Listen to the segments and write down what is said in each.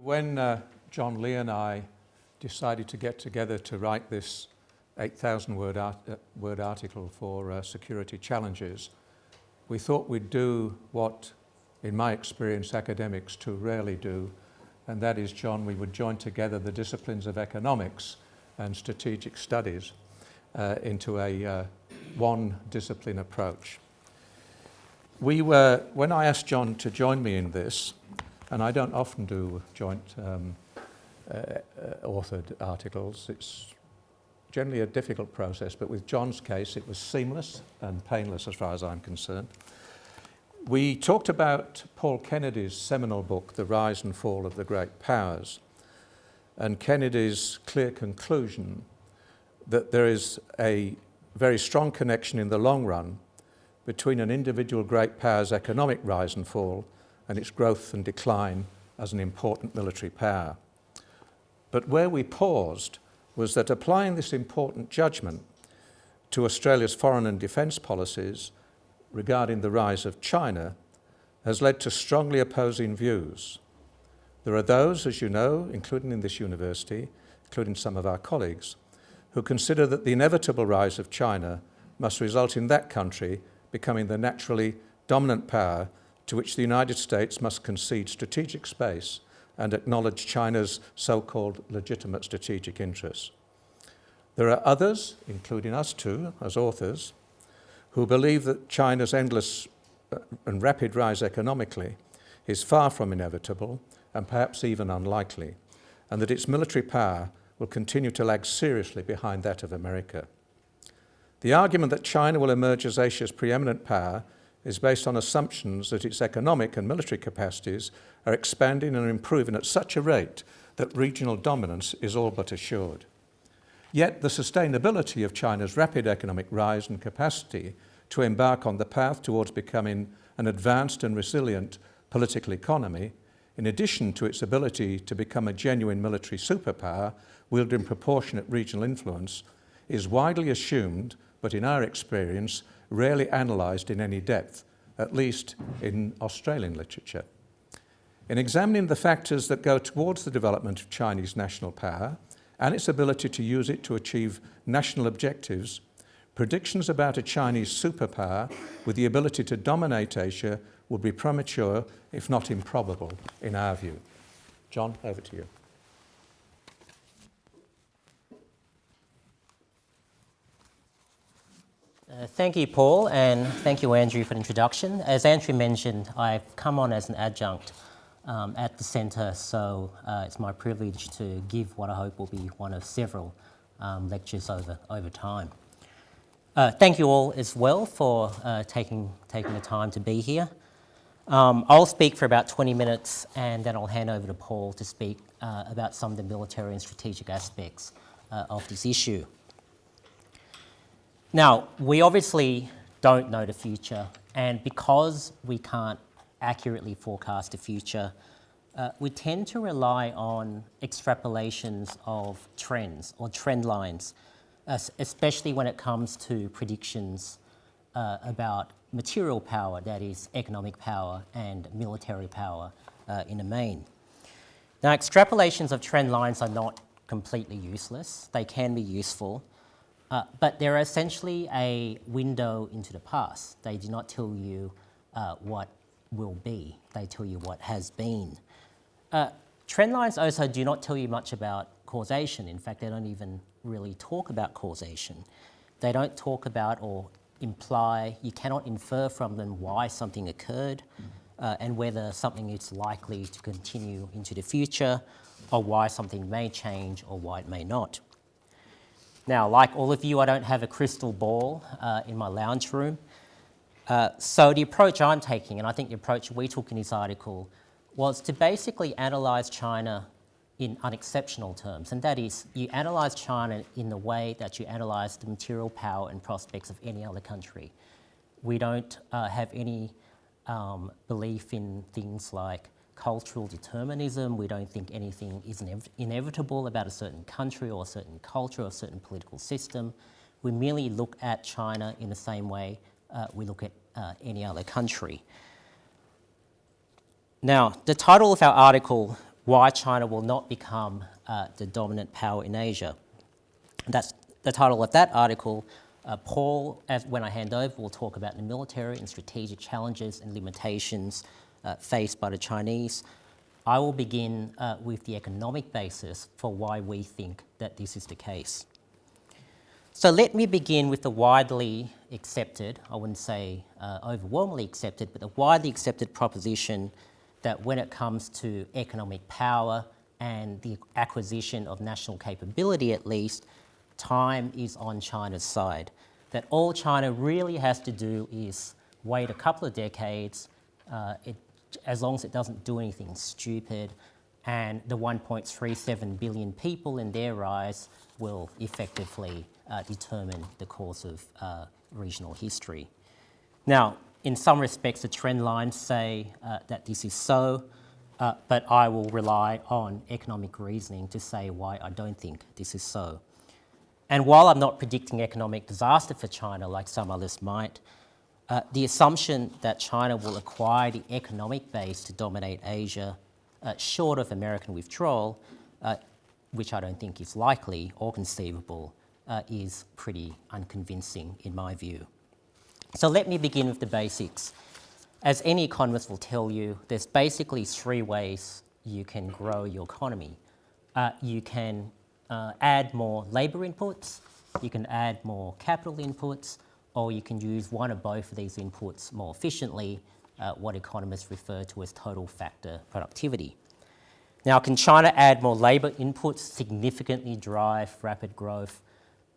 When uh, John Lee and I decided to get together to write this 8,000 word, art uh, word article for uh, security challenges, we thought we'd do what, in my experience, academics too rarely do, and that is, John, we would join together the disciplines of economics and strategic studies uh, into a uh, one discipline approach. We were, when I asked John to join me in this, and I don't often do joint um, uh, uh, authored articles. It's generally a difficult process, but with John's case, it was seamless and painless as far as I'm concerned. We talked about Paul Kennedy's seminal book, The Rise and Fall of the Great Powers, and Kennedy's clear conclusion that there is a very strong connection in the long run between an individual great power's economic rise and fall and its growth and decline as an important military power. But where we paused was that applying this important judgment to Australia's foreign and defence policies regarding the rise of China has led to strongly opposing views. There are those, as you know, including in this university, including some of our colleagues, who consider that the inevitable rise of China must result in that country becoming the naturally dominant power to which the United States must concede strategic space and acknowledge China's so-called legitimate strategic interests. There are others, including us too, as authors, who believe that China's endless uh, and rapid rise economically is far from inevitable and perhaps even unlikely, and that its military power will continue to lag seriously behind that of America. The argument that China will emerge as Asia's preeminent power is based on assumptions that its economic and military capacities are expanding and improving at such a rate that regional dominance is all but assured. Yet the sustainability of China's rapid economic rise and capacity to embark on the path towards becoming an advanced and resilient political economy, in addition to its ability to become a genuine military superpower wielding proportionate regional influence, is widely assumed, but in our experience, rarely analysed in any depth, at least in Australian literature. In examining the factors that go towards the development of Chinese national power and its ability to use it to achieve national objectives, predictions about a Chinese superpower with the ability to dominate Asia would be premature, if not improbable, in our view. John, over to you. Uh, thank you, Paul, and thank you, Andrew, for the introduction. As Andrew mentioned, I've come on as an adjunct um, at the centre, so uh, it's my privilege to give what I hope will be one of several um, lectures over, over time. Uh, thank you all as well for uh, taking, taking the time to be here. Um, I'll speak for about 20 minutes and then I'll hand over to Paul to speak uh, about some of the military and strategic aspects of this issue. Now, we obviously don't know the future, and because we can't accurately forecast the future, uh, we tend to rely on extrapolations of trends or trend lines, uh, especially when it comes to predictions uh, about material power, that is economic power and military power uh, in the main. Now, extrapolations of trend lines are not completely useless. They can be useful, uh, but they're essentially a window into the past. They do not tell you uh, what will be, they tell you what has been. Uh, trend lines also do not tell you much about causation. In fact, they don't even really talk about causation. They don't talk about or imply, you cannot infer from them why something occurred uh, and whether something is likely to continue into the future or why something may change or why it may not. Now, like all of you, I don't have a crystal ball uh, in my lounge room. Uh, so the approach I'm taking, and I think the approach we took in this article, was to basically analyse China in unexceptional terms, and that is you analyse China in the way that you analyse the material power and prospects of any other country. We don't uh, have any um, belief in things like cultural determinism. We don't think anything is inevitable about a certain country or a certain culture or a certain political system. We merely look at China in the same way uh, we look at uh, any other country. Now, the title of our article why China will not become uh, the dominant power in Asia. That's the title of that article. Uh, Paul, as, when I hand over, will talk about the military and strategic challenges and limitations faced by the Chinese. I will begin uh, with the economic basis for why we think that this is the case. So let me begin with the widely accepted, I wouldn't say uh, overwhelmingly accepted, but the widely accepted proposition that when it comes to economic power and the acquisition of national capability at least, time is on China's side. That all China really has to do is wait a couple of decades, uh, it, as long as it doesn't do anything stupid, and the 1.37 billion people in their eyes, will effectively uh, determine the course of uh, regional history. Now, in some respects, the trend lines say uh, that this is so, uh, but I will rely on economic reasoning to say why I don't think this is so. And while I'm not predicting economic disaster for China like some others might, uh, the assumption that China will acquire the economic base to dominate Asia, uh, short of American withdrawal, uh, which I don't think is likely or conceivable, uh, is pretty unconvincing in my view. So let me begin with the basics. As any economist will tell you, there's basically three ways you can grow your economy. Uh, you can add more labour inputs, you can add more capital inputs, or you can use one or both of these inputs more efficiently, uh, what economists refer to as total factor productivity. Now, can China add more labour inputs significantly drive rapid growth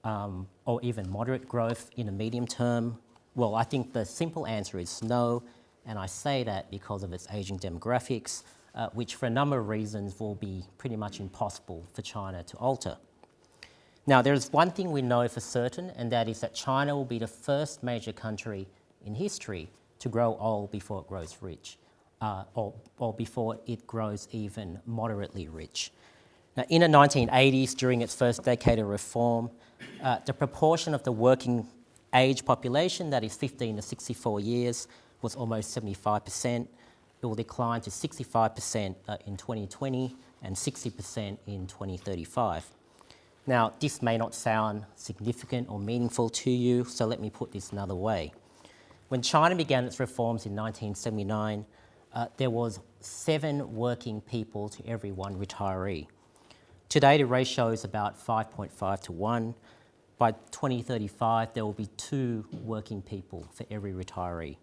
um, or even moderate growth in the medium term? Well, I think the simple answer is no, and I say that because of its ageing demographics, uh, which for a number of reasons will be pretty much impossible for China to alter. Now, there's one thing we know for certain, and that is that China will be the first major country in history to grow old before it grows rich, uh, or, or before it grows even moderately rich. Now, in the 1980s, during its first decade of reform, uh, the proportion of the working age population, that is 15 to 64 years, was almost 75%. It will decline to 65% uh, in 2020 and 60% in 2035. Now, this may not sound significant or meaningful to you, so let me put this another way. When China began its reforms in 1979, uh, there was seven working people to every one retiree. Today, the ratio is about 5.5 to 1. By 2035, there will be two working people for every retiree.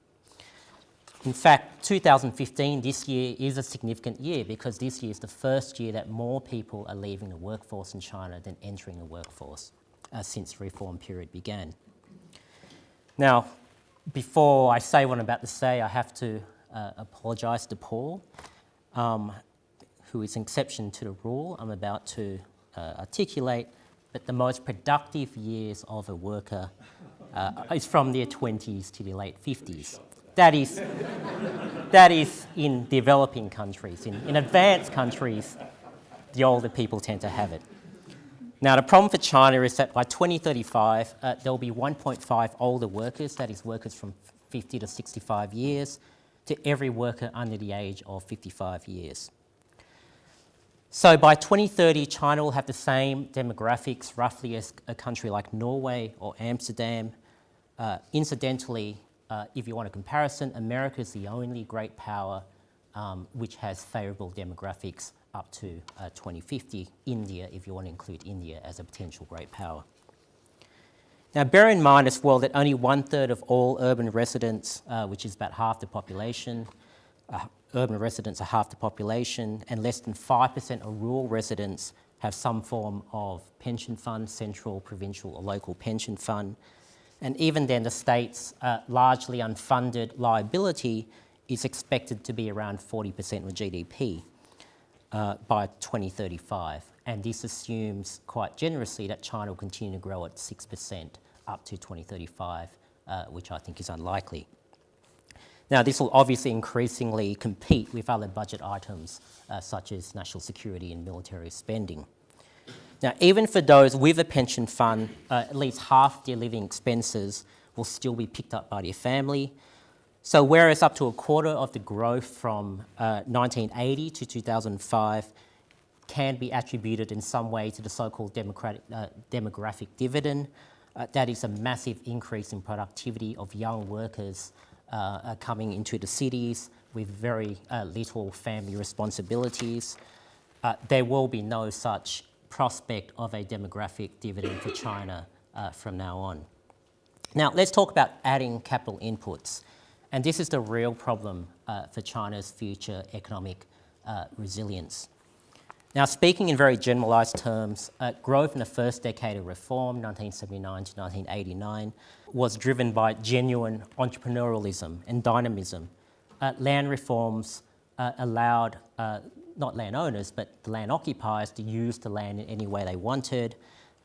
In fact, 2015, this year, is a significant year because this year is the first year that more people are leaving the workforce in China than entering the workforce uh, since the reform period began. Now, before I say what I'm about to say, I have to uh, apologise to Paul, um, who is an exception to the rule I'm about to uh, articulate, but the most productive years of a worker uh, is from their 20s to their late 50s. That is, that is in developing countries. In, in advanced countries, the older people tend to have it. Now, the problem for China is that by 2035, uh, there will be 1.5 older workers, that is workers from 50 to 65 years, to every worker under the age of 55 years. So by 2030, China will have the same demographics roughly as a country like Norway or Amsterdam. Uh, incidentally, uh, if you want a comparison, America is the only great power um, which has favourable demographics up to uh, 2050. India, if you want to include India as a potential great power. Now, bear in mind as well that only one third of all urban residents, uh, which is about half the population, uh, urban residents are half the population, and less than 5% of rural residents have some form of pension fund, central, provincial, or local pension fund. And even then, the state's uh, largely unfunded liability is expected to be around 40% of GDP uh, by 2035. And this assumes quite generously that China will continue to grow at 6% up to 2035, uh, which I think is unlikely. Now, this will obviously increasingly compete with other budget items, uh, such as national security and military spending. Now, even for those with a pension fund, uh, at least half their living expenses will still be picked up by their family. So whereas up to a quarter of the growth from uh, 1980 to 2005 can be attributed in some way to the so-called democratic, uh, demographic dividend. Uh, that is a massive increase in productivity of young workers uh, coming into the cities with very uh, little family responsibilities. Uh, there will be no such prospect of a demographic dividend for China uh, from now on. Now, let's talk about adding capital inputs. And this is the real problem for China's future economic resilience. Now, speaking in very generalised terms, uh, growth in the first decade of reform, 1979 to 1989, was driven by genuine entrepreneurialism and dynamism. Uh, land reforms uh, allowed uh, not landowners, but the land occupiers to use the land in any way they wanted.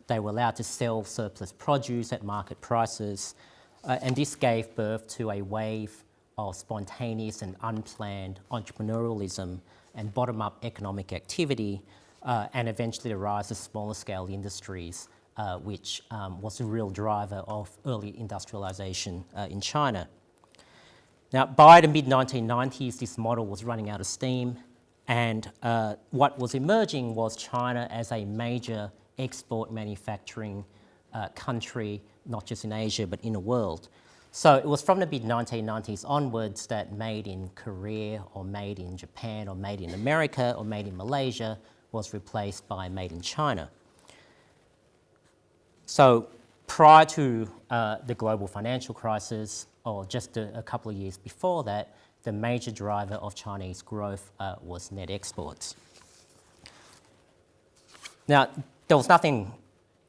They were allowed to sell surplus produce at market prices, uh, and this gave birth to a wave of spontaneous and unplanned entrepreneurialism and bottom-up economic activity, uh, and eventually the rise of smaller scale industries, uh, which um, was the real driver of early industrialization uh, in China. Now, by the mid-1990s, this model was running out of steam, and uh, what was emerging was China as a major export manufacturing uh, country, not just in Asia, but in the world. So it was from the mid-1990s onwards that made in Korea or made in Japan or made in America or made in Malaysia was replaced by made in China. So prior to uh, the global financial crisis, or just a, a, couple of years before that, the major driver of Chinese growth uh, was net exports. Now, there was nothing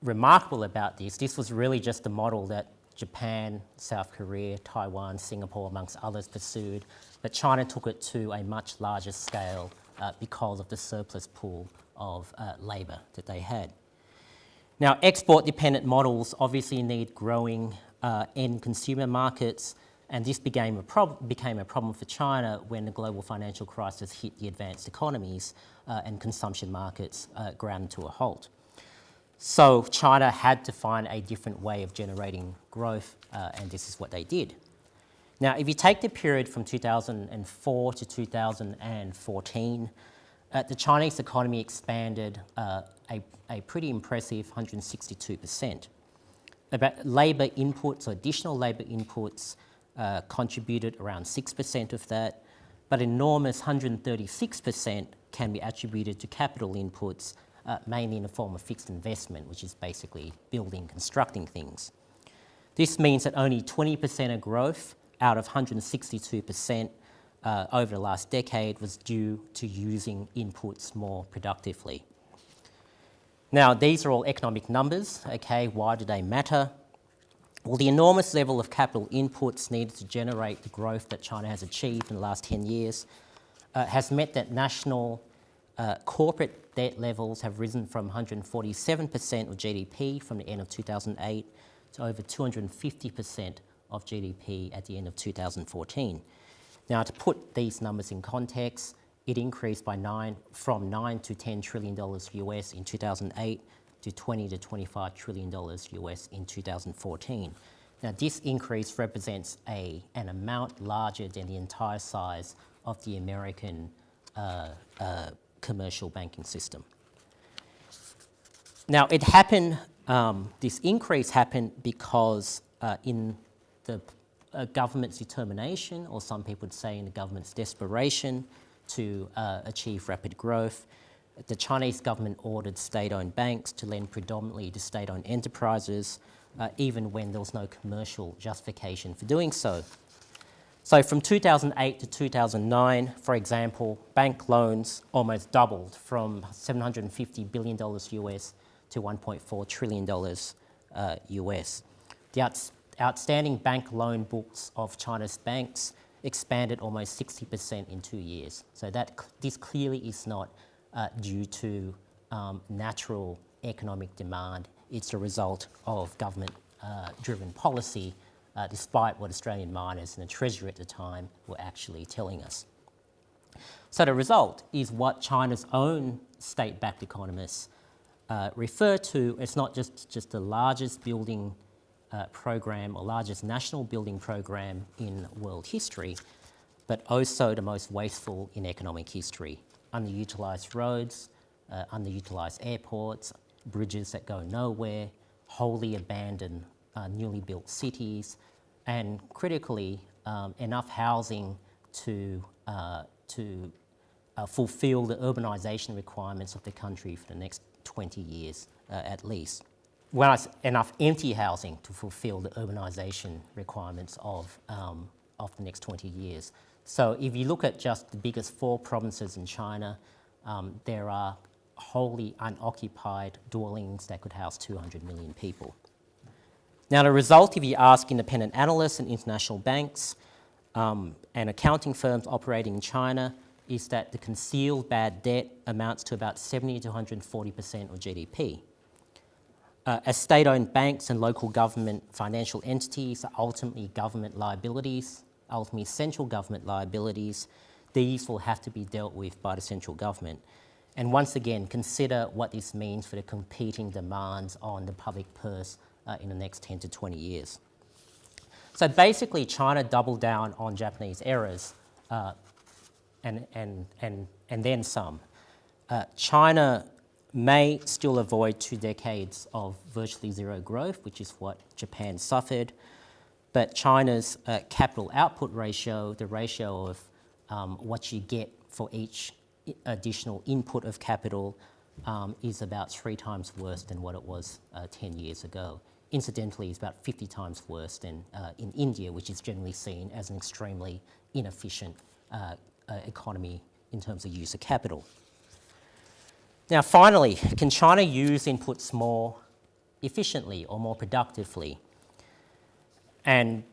remarkable about this. This was really just a model that Japan, South Korea, Taiwan, Singapore, amongst others, pursued, but China took it to a much larger scale uh, because of the surplus pool of uh, labour that they had. Now, export-dependent models obviously need growing uh, end consumer markets, and this became a, became a, problem for China when the global financial crisis hit the advanced economies uh, and consumption markets uh, ground to a halt. So China had to find a different way of generating growth, uh, and this is what they did. Now, if you take the period from 2004 to 2014, uh, the Chinese economy expanded uh, a, a, pretty impressive 162%. About labour inputs, or additional labour inputs, uh, contributed around 6% of that, but enormous 136% can be attributed to capital inputs, uh, mainly in the form of fixed investment, which is basically building, constructing things. This means that only 20% of growth out of 162% uh, over the last decade was due to using inputs more productively. Now, these are all economic numbers, okay? Why do they matter? Well, the enormous level of capital inputs needed to generate the growth that China has achieved in the last 10 years uh, has meant that national uh, corporate debt levels have risen from 147% of GDP from the end of 2008 to over 250% of GDP at the end of 2014. Now, to put these numbers in context, it increased by nine, from 9 to 10 trillion dollars US in 2008 to 20 to 25 trillion dollars US in 2014. Now, this increase represents a, an amount larger than the entire size of the American uh, uh, commercial banking system. Now, it happened, um, this increase happened because uh, in the uh, government's determination, or some people would say in the government's desperation to uh, achieve rapid growth, the Chinese government ordered state-owned banks to lend predominantly to state-owned enterprises, uh, even when there was no commercial justification for doing so. So from 2008 to 2009, for example, bank loans almost doubled from $750 billion US to $1.4 trillion uh, US. The outs outstanding bank loan books of China's banks expanded almost 60% in two years. So that this clearly is not uh, due to um, natural economic demand. It's a result of government-driven uh, policy uh, despite what Australian miners and the Treasury at the time were actually telling us. So the result is what China's own state-backed economists uh, refer to as not just, just the largest building uh, program or largest national building program in world history, but also the most wasteful in economic history. Underutilised roads, uh, underutilized airports, bridges that go nowhere, wholly abandoned uh, newly built cities, and critically, um, enough housing to, uh, to uh, fulfill the urbanization requirements of the country for the next 20 years uh, at least. S- enough empty housing to fulfill the urbanization requirements of, um, of the next 20 years. So if you look at just the biggest four provinces in China, um, there are wholly unoccupied dwellings that could house 200 million people. Now, the result, if you ask independent analysts and international banks um, and accounting firms operating in China, is that the concealed bad debt amounts to about 70 to 140% of GDP. Uh, as state owned banks and local government financial entities are ultimately government liabilities, ultimately central government liabilities, these will have to be dealt with by the central government. And once again, consider what this means for the competing demands on the public purse uh, in the next 10 to 20 years. So basically, China doubled down on Japanese errors uh, and, and, and, and then some. Uh, China may still avoid two decades of virtually zero growth, which is what Japan suffered. But China's uh, capital output ratio, the ratio of um, what you get for each additional input of capital, um, is about three times worse than what it was uh, 10 years ago. Incidentally, it's about 50 times worse than uh, in India, which is generally seen as an extremely inefficient uh, uh, economy in terms of use of capital. Now, finally, can China use inputs more efficiently or more productively? And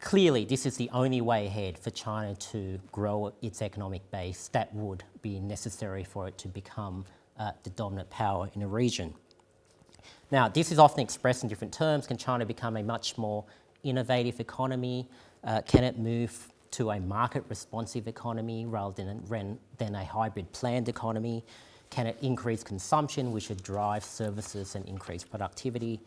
clearly, this is the only way ahead for China to grow its economic base that would be necessary for it to become uh, the dominant power in the region. Now, this is often expressed in different terms. Can China become a much more innovative economy? Uh, can it move to a market responsive economy rather than, than a hybrid planned economy? Can it increase consumption, which would drive services and increase productivity?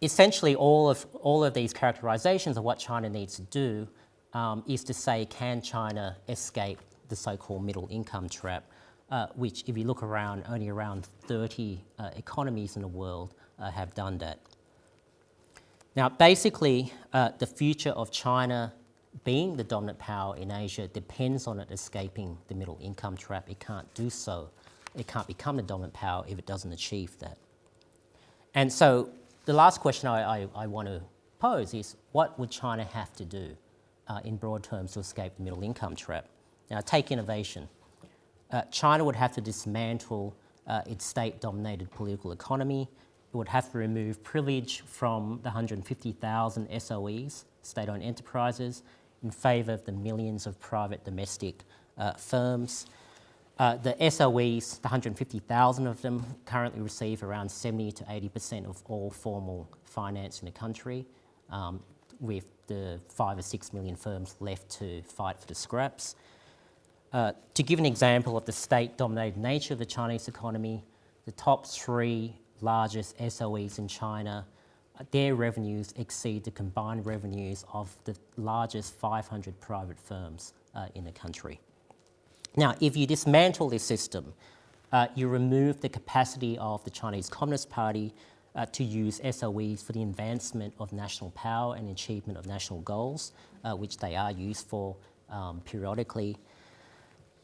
Essentially, all of, all of these characterizations of what China needs to do um, is to say, can China escape the so called middle income trap? uh, which, if you look around, only around 30 uh, economies in the world uh, have done that. Now, basically, uh, the future of China being the dominant power in Asia depends on it escaping the middle income trap. It can't do so. It can't become the dominant power if it doesn't achieve that. And so, the last question I, I, I want to pose is what would China have to do uh, in broad terms to escape the middle income trap? Now, take innovation uh, China would have to dismantle uh, its state dominated political economy. It would have to remove privilege from the 150,000 SOEs, state owned enterprises, in favour of the millions of private domestic uh, firms. Uh, the SOEs, the 150,000 of them, currently receive around 70 to 80% of all formal finance in the country, um, with the five or six million firms left to fight for the scraps. Uh, to give an example of the state-dominated nature of the Chinese economy, the top three largest SOEs in China, uh, their revenues exceed the combined revenues of the largest 500 private firms uh, in the country. Now, if you dismantle this system, uh, you remove the capacity of the Chinese Communist Party uh, to use SOEs for the advancement of national power and achievement of national goals, uh, which they are used for um, periodically.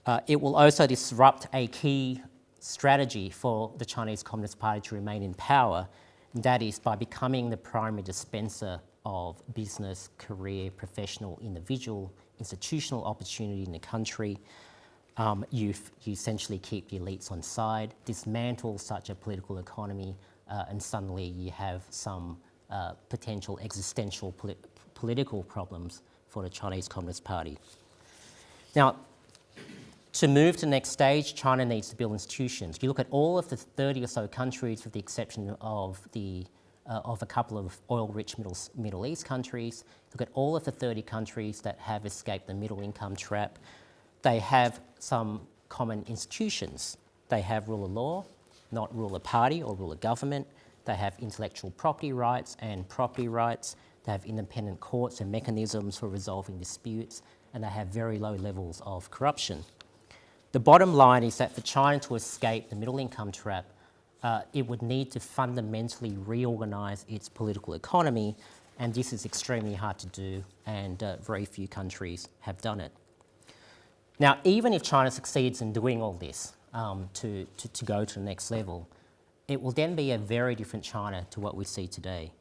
Uh, it will also disrupt a key strategy for the Chinese Communist Party to remain in power, and that is by becoming the primary dispenser of business, career, professional, individual, institutional opportunity in the country. Um, you, you essentially keep the elites on side, dismantle such a political economy, uh, and suddenly you have some uh, potential existential poli- political problems for the Chinese Communist Party. Now, to move to the next stage, China needs to build institutions. If you look at all of the 30 or so countries, with the exception of, the, uh, of a couple of oil-rich Middle, Middle East countries, look at all of the 30 countries that have escaped the middle income trap, they have some common institutions. They have rule of law, not rule of party or rule of government. They have intellectual property rights and property rights. They have independent courts and mechanisms for resolving disputes, and they have very low levels of corruption. The bottom line is that for China to escape the middle income trap, uh, it would need to fundamentally reorganize its political economy, and this is extremely hard to do, and uh, very few countries have done it. Now, even if China succeeds in doing all this um, to, to, to, go to the next level, it will then be a very different China to what we see today.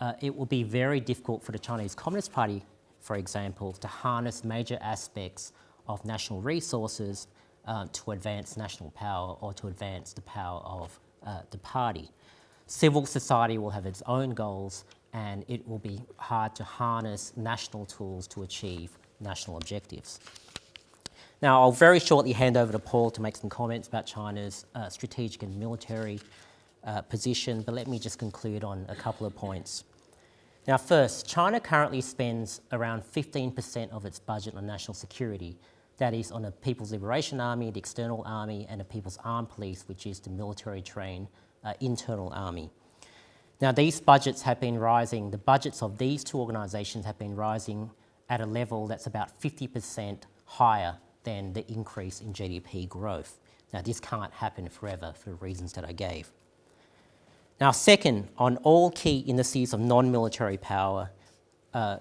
Uh, it will be very difficult for the Chinese Communist Party, for example, to harness major aspects of national resources uh, to advance national power or to advance the power of uh, the party. Civil society will have its own goals and it will be hard to harness national tools to achieve national objectives. Now, I'll very shortly hand over to Paul to make some comments about China's uh, strategic and military uh, position, but let me just conclude on a couple of points. Now, first, China currently spends around 15% of its budget on national security. That is on a People's Liberation Army, the external army, and a People's Armed Police, which is the military trained uh, internal army. Now, these budgets have been rising, the budgets of these two organisations have been rising at a level that's about 50% higher than the increase in GDP growth. Now, this can't happen forever for the reasons that I gave. Now, second, on all key indices of non-military power, uh,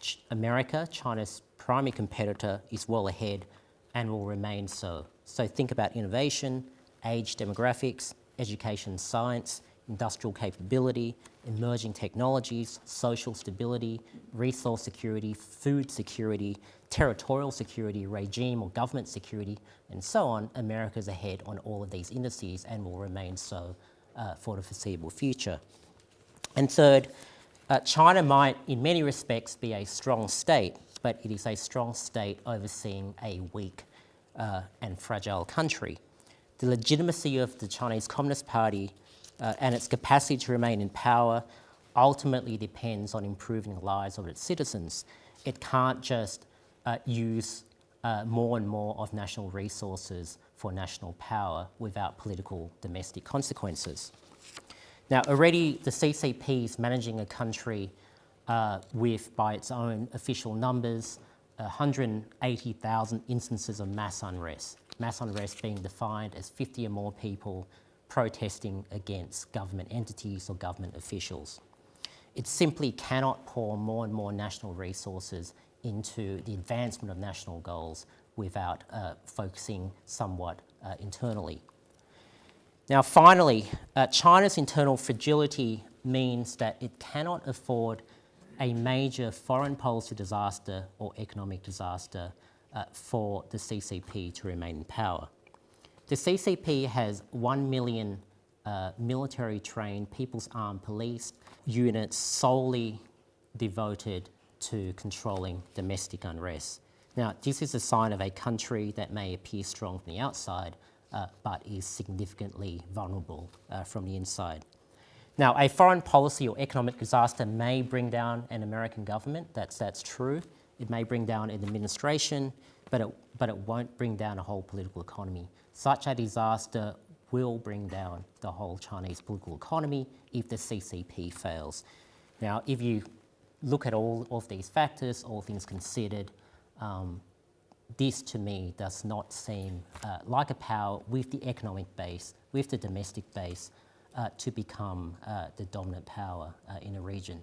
Ch America, China's primary competitor, is well ahead and will remain so. So think about innovation, age demographics, education science, industrial capability, emerging technologies, social stability, resource security, food security, territorial security, regime or government security, and so on, America's ahead on all of these indices and will remain so uh, for the foreseeable future. And third, uh, China might, in many respects, be a strong state, but it is a strong state overseeing a weak uh, and fragile country. The legitimacy of the Chinese Communist Party uh, and its capacity to remain in power ultimately depends on improving the lives of its citizens. It can't just uh, use uh, more and more of national resources for national power without political domestic consequences. Now, already the CCP is managing a country uh, with, by its own official numbers, 180,000 instances of mass unrest. Mass unrest being defined as 50 or more people protesting against government entities or government officials. It simply cannot pour more and more national resources into the advancement of national goals without uh, focusing somewhat uh, internally. Now finally, uh, China's internal fragility means that it cannot afford a major foreign policy disaster or economic disaster uh, for the CCP to remain in power. The CCP has 1 million uh, military trained People's Armed Police units solely devoted to controlling domestic unrest. Now, this is a sign of a country that may appear strong from the outside, uh, but is significantly vulnerable uh, from the inside. Now, a foreign policy or economic disaster may bring down an American government, that's, that's true. It may bring down an administration, but it, but it won't bring down a whole political economy. Such a disaster will bring down the whole Chinese political economy if the CCP fails. Now, if you look at all of these factors, all things considered, um, this to me does not seem uh, like a power with the economic base, with the domestic base, uh, to become uh, the dominant power uh, in a region.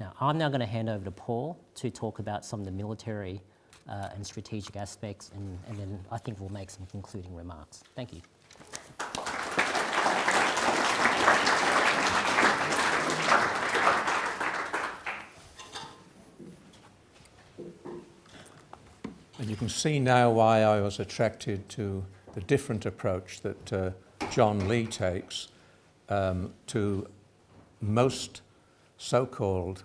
Now, I'm now going to hand over to Paul to talk about some of the military uh, and strategic aspects, and, and then I think we'll make some concluding remarks. Thank you. And you can see now why I was attracted to the different approach that uh, John Lee takes um, to most so-called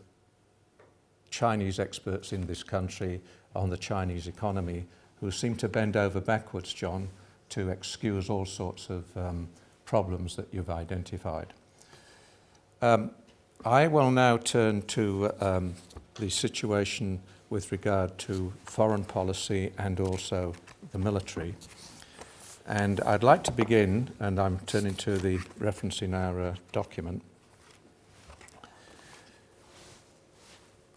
Chinese experts in this country on the Chinese economy who seem to bend over backwards, John, to excuse all sorts of um, problems that you've identified. Um, I will now turn to um, the situation with regard to foreign policy and also the military. And I'd like to begin, and I'm turning to the reference in our uh, document.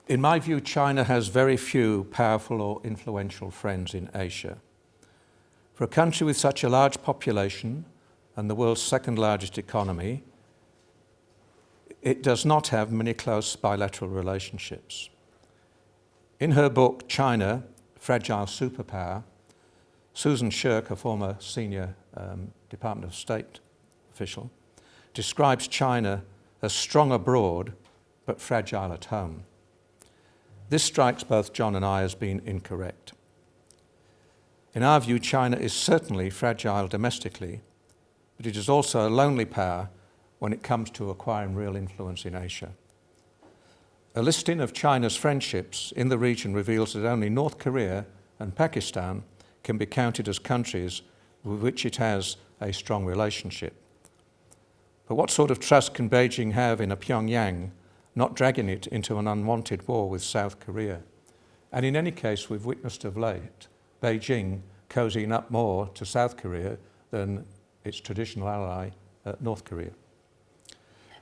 In my view, China has very few powerful or influential friends in Asia. For a country with such a large population and the world's second largest economy, it does not have many close bilateral relationships. In her book, China, Fragile Superpower, Susan Shirk, a former senior um, Department of State official, describes China as strong abroad but fragile at home. This strikes both John and I as being incorrect. In our view, China is certainly fragile domestically, but it is also a lonely power when it comes to acquiring real influence in Asia. A listing of China's friendships in the region reveals that only North Korea and Pakistan can be counted as countries with which it has a strong relationship. But what sort of trust can Beijing have in a Pyongyang not dragging it into an unwanted war with South Korea? And in any case, we've witnessed of late Beijing cozying up more to South Korea than its traditional ally, uh, North Korea.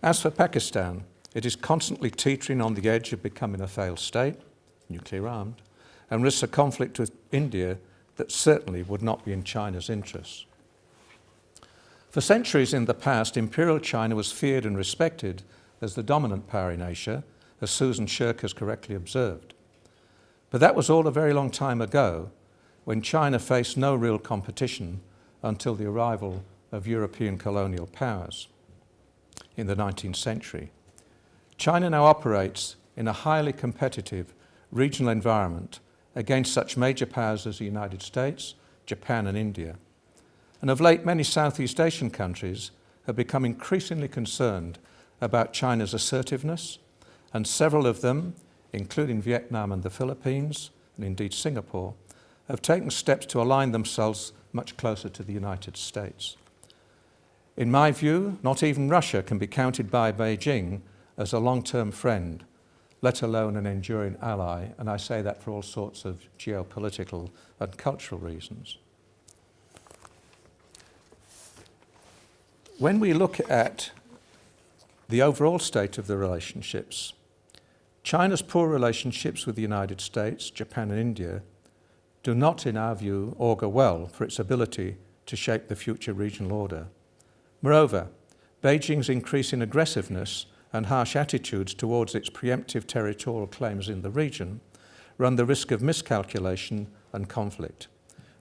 As for Pakistan, it is constantly teetering on the edge of becoming a failed state, nuclear armed, and risks a conflict with India that certainly would not be in China's interests. For centuries in the past, Imperial China was feared and respected as the dominant power in Asia, as Susan Shirk has correctly observed. But that was all a very long time ago, when China faced no real competition until the arrival of European colonial powers in the 19th century. China now operates in a highly competitive regional environment against such major powers as the United States, Japan and India. And of late, many Southeast Asian countries have become increasingly concerned about China's assertiveness, and several of them, including Vietnam and the Philippines, and indeed Singapore, have taken steps to align themselves much closer to the United States. In my view, not even Russia can be counted by Beijing as a long-term friend let alone an enduring ally, and I say that for all sorts of geopolitical and cultural reasons. When we look at the overall state of the relationships, China's poor relationships with the United States, Japan and India do not, in our view, augur well for its ability to shape the future regional order. Moreover, Beijing's increasing aggressiveness and harsh attitudes towards its preemptive territorial claims in the region run the risk of miscalculation and conflict.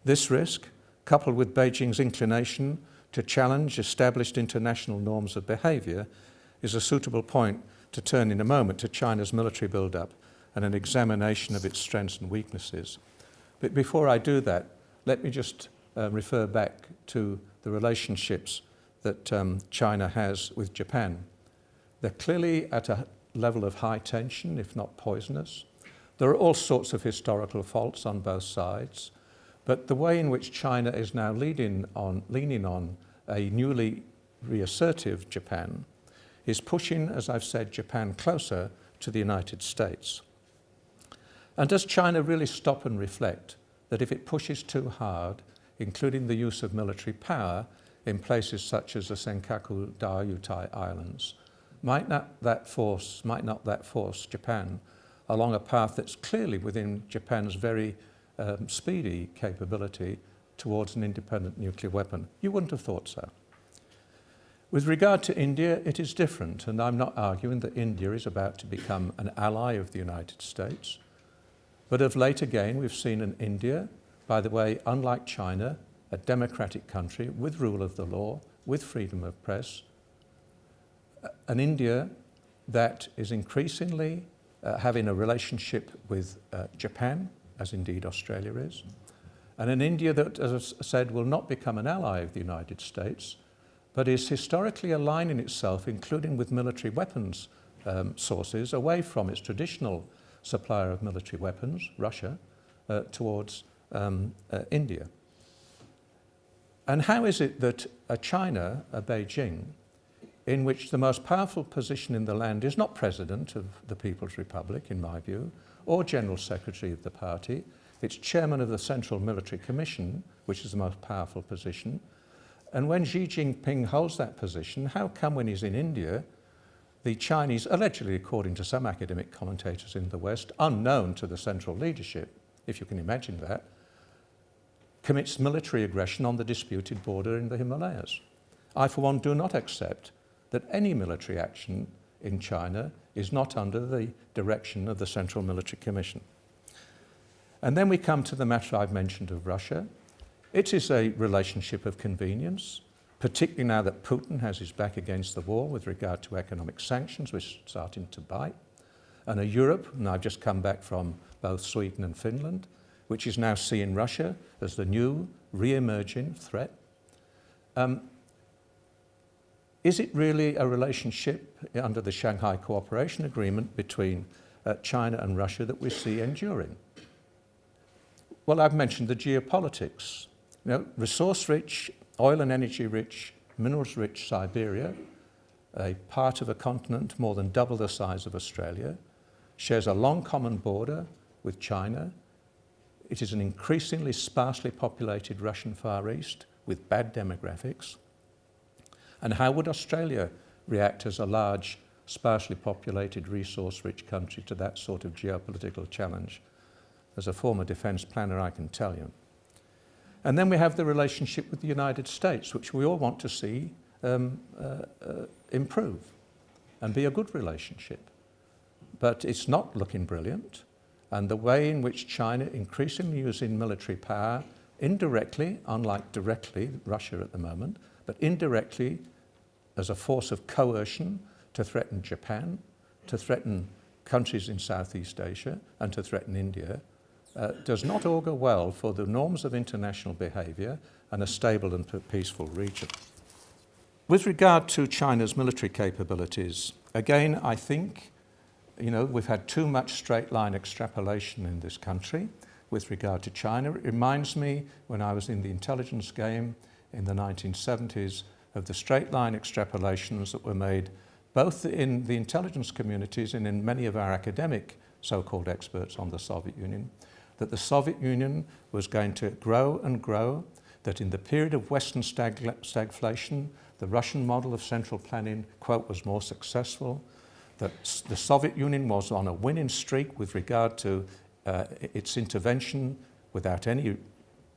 This risk, coupled with Beijing's inclination to challenge established international norms of behaviour, is a suitable point to turn in a moment to China's military build-up and an examination of its strengths and weaknesses. But before I do that, let me just uh, refer back to the relationships that um, China has with Japan. They're clearly at a level of high tension, if not poisonous. There are all sorts of historical faults on both sides, but the way in which China is now leading on, leaning on a newly reassertive Japan is pushing, as I've said, Japan closer to the United States. And does China really stop and reflect that if it pushes too hard, including the use of military power in places such as the Senkaku Diaoyutai Islands, might not that force, might not that force Japan along a path that's clearly within Japan's very um, speedy capability towards an independent nuclear weapon? You wouldn't have thought so. With regard to India, it is different, and I'm not arguing that India is about to become an ally of the United States. But of late again, we've seen an India, by the way, unlike China, a democratic country with rule of the law, with freedom of press, an India that is increasingly uh, having a relationship with uh, Japan, as indeed Australia is, and an India that, as I said, will not become an ally of the United States, but is historically aligning itself, including with military weapons um, sources, away from its traditional supplier of military weapons, Russia, uh, towards um, uh, India. And how is it that a China, a Beijing, in which the most powerful position in the land is not President of the People's Republic, in my view, or General Secretary of the party. It's Chairman of the Central Military Commission, which is the most powerful position. And when Xi Jinping holds that position, how come when he's in India, the Chinese, allegedly according to some academic commentators in the West, unknown to the central leadership, if you can imagine that, commits military aggression on the disputed border in the Himalayas. I, for one, do not accept that any military action in China is not under the direction of the Central Military Commission. And then we come to the matter I've mentioned of Russia. It is a relationship of convenience, particularly now that Putin has his back against the wall with regard to economic sanctions, which are starting to bite. And a Europe, and I've just come back from both Sweden and Finland, which is now seeing Russia as the new re-emerging threat. Um, is it really a relationship under the Shanghai Cooperation Agreement between uh, China and Russia that we see enduring? Well, I've mentioned the geopolitics. Know, resource-rich, oil and energy-rich, minerals-rich Siberia, a part of a continent more than double the size of Australia, shares a long common border with China. It is an increasingly sparsely populated Russian Far East with bad demographics. And how would Australia react as a large, sparsely populated, resource-rich country to that sort of geopolitical challenge? As a former defence planner, I can tell you. And then we have the relationship with the United States, which we all want to see um, uh, uh, improve and be a good relationship. But it's not looking brilliant. And the way in which China increasingly using military power indirectly, unlike directly Russia at the moment, but indirectly as a force of coercion to threaten Japan, to threaten countries in Southeast Asia and to threaten India, uh, does not augur well for the norms of international behaviour and a stable and peaceful region. With regard to China's military capabilities, again, I think, you know, we've had too much straight line extrapolation in this country with regard to China. It reminds me when I was in the intelligence game in the 1970s of the straight line extrapolations that were made both in the intelligence communities and in many of our academic so-called experts on the Soviet Union, that the Soviet Union was going to grow and grow, that in the period of Western stag stagflation, the Russian model of central planning, quote, was more successful, that the Soviet Union was on a winning streak with regard to uh, its intervention without any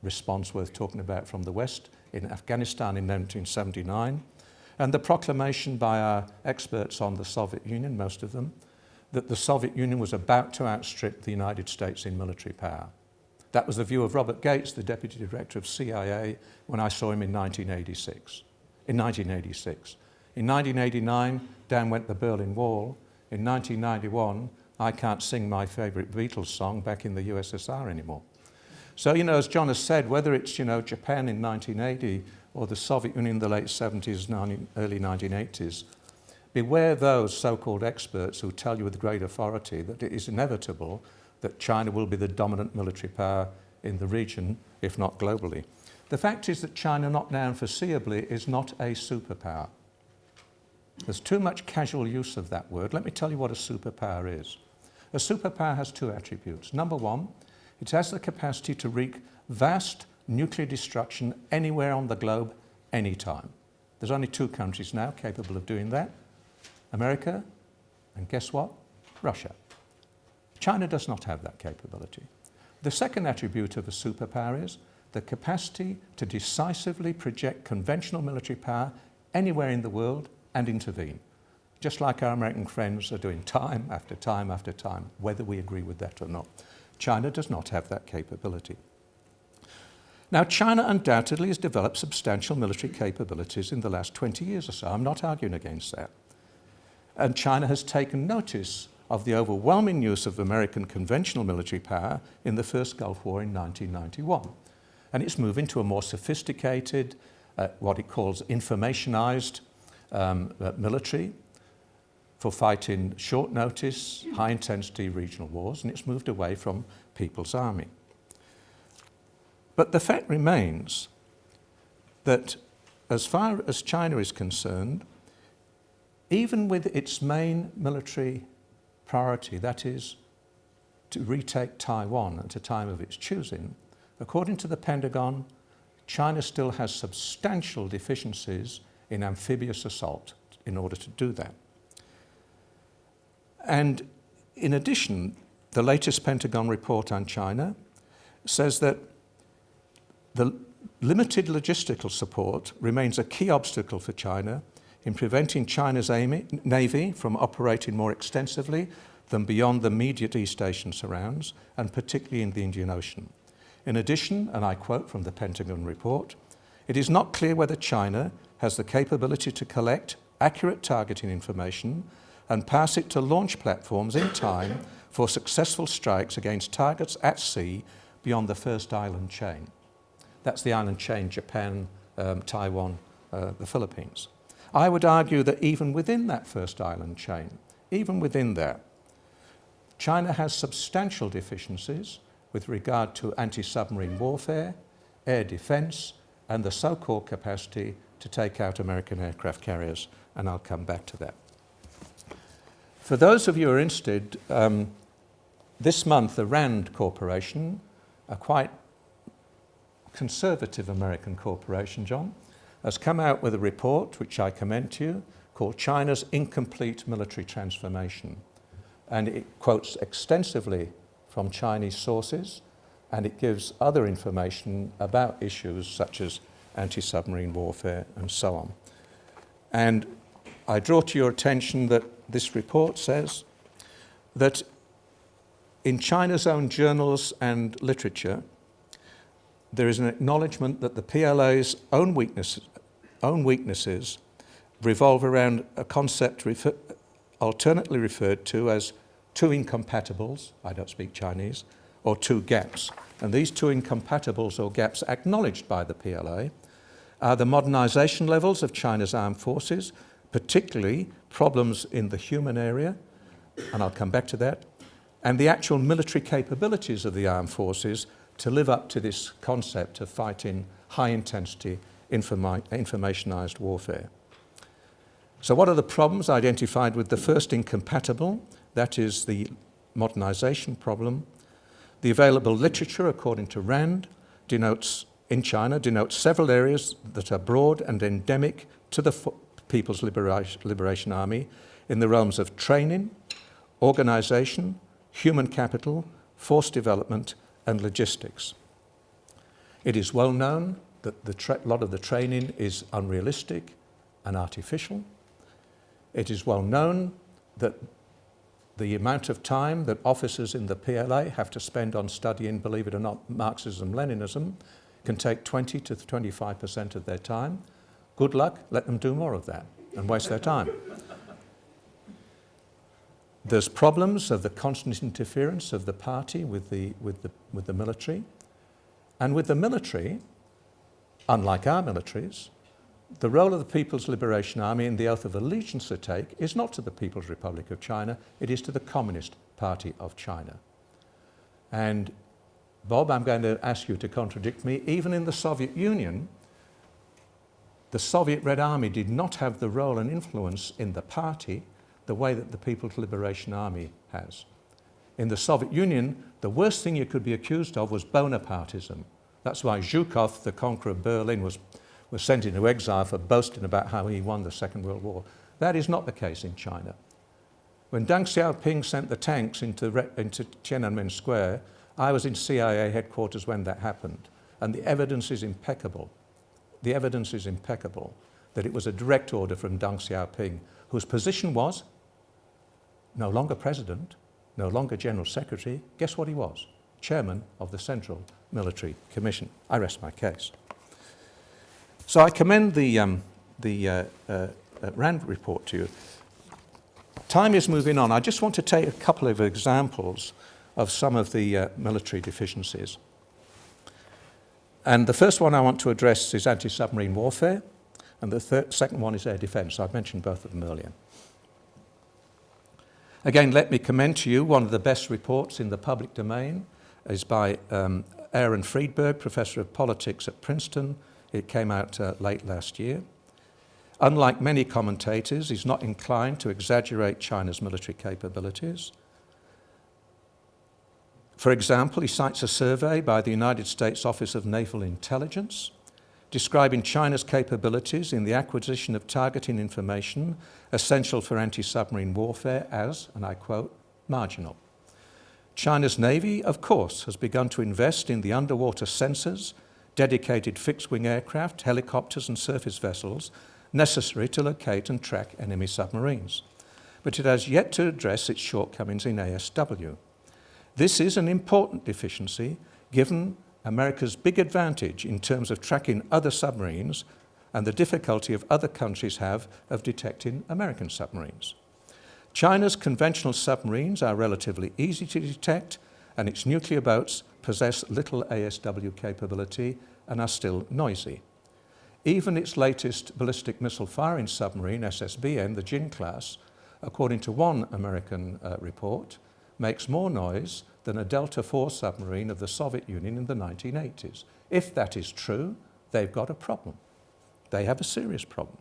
response worth talking about from the West in Afghanistan in 1979, and the proclamation by our experts on the Soviet Union, most of them, that the Soviet Union was about to outstrip the United States in military power. That was the view of Robert Gates, the Deputy Director of CIA, when I saw him in 1986. In 1986. In 1989, down went the Berlin Wall. In 1991, I can't sing my favourite Beatles song back in the USSR anymore. So, you know, as John has said, whether it's, you know, Japan in 1980 or the Soviet Union in the late 70s, early 1980s, beware those so-called experts who tell you with great authority that it is inevitable that China will be the dominant military power in the region, if not globally. The fact is that China, not now and foreseeably, is not a superpower. There's too much casual use of that word. Let me tell you what a superpower is. A superpower has two attributes. Number one, it has the capacity to wreak vast nuclear destruction anywhere on the globe, anytime. There's only two countries now capable of doing that, America, and guess what? Russia. China does not have that capability. The second attribute of a superpower is the capacity to decisively project conventional military power anywhere in the world and intervene, just like our American friends are doing time after time after time, whether we agree with that or not. China does not have that capability. Now, China undoubtedly has developed substantial military capabilities in the last 20 years or so. I'm not arguing against that. And China has taken notice of the overwhelming use of American conventional military power in the first Gulf War in 1991. And it's moving to a more sophisticated, uh, what it calls informationized um, uh, military for fighting short notice, high intensity regional wars, and it's moved away from People's Army. But the fact remains that as far as China is concerned, even with its main military priority, that is to retake Taiwan at a time of its choosing, according to the Pentagon, China still has substantial deficiencies in amphibious assault in order to do that. And in addition, the latest Pentagon report on China says that The limited logistical support remains a key obstacle for China in preventing China's navy from operating more extensively than beyond the immediate East Asian surrounds, and particularly in the Indian Ocean. In addition, and I quote from the Pentagon report, it is not clear whether China has the capability to collect accurate targeting information and pass it to launch platforms in time for successful strikes against targets at sea beyond the first island chain. That's the island chain, Japan, um, Taiwan, uh, the Philippines. I would argue that even within that first island chain, even within there, China has substantial deficiencies with regard to anti-submarine warfare, air defence and the so-called capacity to take out American aircraft carriers, and I'll come back to that. For those of you who are interested, um, this month the RAND Corporation, a quite conservative American corporation, John, has come out with a report, which I commend to you, called China's Incomplete Military Transformation. And it quotes extensively from Chinese sources, and it gives other information about issues such as anti-submarine warfare and so on. And I draw to your attention that this report says that in China's own journals and literature, there is an acknowledgement that the PLA's own weaknesses, own weaknesses revolve around a concept refer alternately referred to as two incompatibles, I don't speak Chinese, or two gaps. And these two incompatibles or gaps acknowledged by the PLA are the modernisation levels of China's armed forces, particularly problems in the human area, and I'll come back to that, and the actual military capabilities of the armed forces to live up to this concept of fighting high-intensity informi informationized warfare. So what are the problems identified with the first incompatible? That is the modernization problem. The available literature, according to RAND, denotes in China denotes several areas that are broad and endemic to the People's Liberation, Liberation Army in the realms of training, organization, human capital, force development and logistics. It is well known that the a lot of the training is unrealistic and artificial. It is well known that the amount of time that officers in the PLA have to spend on studying, believe it or not, Marxism-Leninism can take 20 to 25% of their time. Good luck, let them do more of that and waste their time. There's problems of the constant interference of the party with the, with the, with the military. And with the military, unlike our militaries, the role of the People's Liberation Army in the oath of allegiance they take is not to the People's Republic of China, it is to the Communist Party of China. And Bob, I'm going to ask you to contradict me. Even in the Soviet Union, the Soviet Red Army did not have the role and influence in the party the way that the People's Liberation Army has. In the Soviet Union, the worst thing you could be accused of was Bonapartism. That's why Zhukov, the conqueror of Berlin, was, was sent into exile for boasting about how he won the Second World War. That is not the case in China. When Deng Xiaoping sent the tanks into, into Tiananmen Square, I was in CIA headquarters when that happened, and the evidence is impeccable. The evidence is impeccable that it was a direct order from Deng Xiaoping, whose position was no longer president, no longer general secretary. Guess what he was? Chairman of the Central Military Commission. I rest my case. So I commend the, um, the uh, uh, uh RAND report to you. Time is moving on. I just want to take a couple of examples of some of the uh, military deficiencies. And the first one I want to address is anti-submarine warfare, and the second one is air defence. I've mentioned both of them earlier. Again, let me commend to you one of the best reports in the public domain is by um, Aaron Friedberg, Professor of Politics at Princeton. It came out uh, late last year. Unlike many commentators, he's not inclined to exaggerate China's military capabilities. For example, he cites a survey by the United States Office of Naval Intelligence describing China's capabilities in the acquisition of targeting information essential for anti-submarine warfare as, and I quote, marginal. China's Navy, of course, has begun to invest in the underwater sensors dedicated fixed-wing aircraft, helicopters and surface vessels necessary to locate and track enemy submarines. But it has yet to address its shortcomings in ASW. This is an important deficiency given America's big advantage in terms of tracking other submarines and the difficulty of other countries have of detecting American submarines. China's conventional submarines are relatively easy to detect and its nuclear boats possess little ASW capability and are still noisy. Even its latest ballistic missile firing submarine, SSBN, the Jin class, according to one American uh, report, makes more noise than a Delta IV submarine of the Soviet Union in the 1980s. If that is true, they've got a problem. They have a serious problem.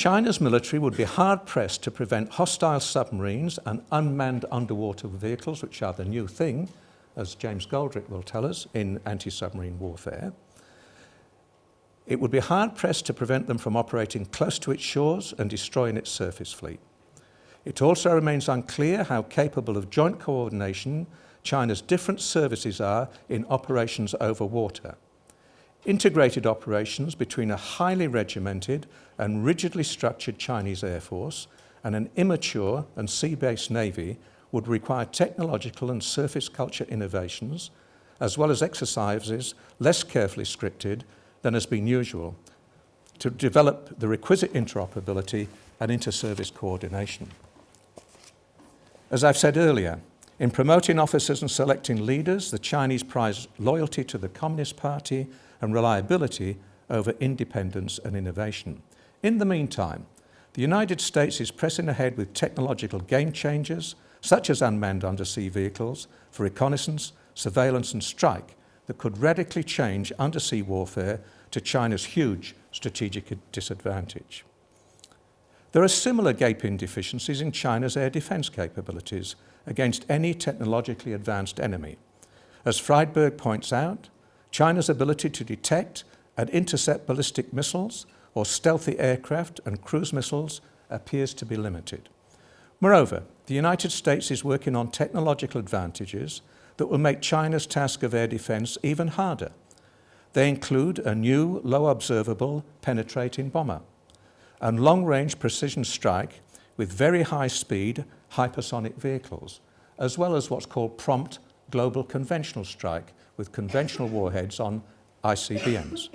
China's military would be hard pressed to prevent hostile submarines and unmanned underwater vehicles, which are the new thing, as James Goldrick will tell us, in anti-submarine warfare. It would be hard pressed to prevent them from operating close to its shores and destroying its surface fleet. It also remains unclear how capable of joint coordination China's different services are in operations over water. Integrated operations between a highly regimented and rigidly structured Chinese Air Force and an immature and sea-based Navy would require technological and surface culture innovations, as well as exercises less carefully scripted than has been usual, to develop the requisite interoperability and inter-service coordination. As I've said earlier, in promoting officers and selecting leaders, the Chinese prize loyalty to the Communist Party and reliability over independence and innovation. In the meantime, the United States is pressing ahead with technological game changers, such as unmanned undersea vehicles, for reconnaissance, surveillance and strike that could radically change undersea warfare to China's huge strategic disadvantage. There are similar gaping deficiencies in China's air defence capabilities against any technologically advanced enemy. As Friedberg points out, China's ability to detect and intercept ballistic missiles or stealthy aircraft and cruise missiles appears to be limited. Moreover, the United States is working on technological advantages that will make China's task of air defence even harder. They include a new low observable penetrating bomber and long-range precision strike with very high speed hypersonic vehicles, as well as what's called prompt global conventional strike with conventional warheads on ICBMs.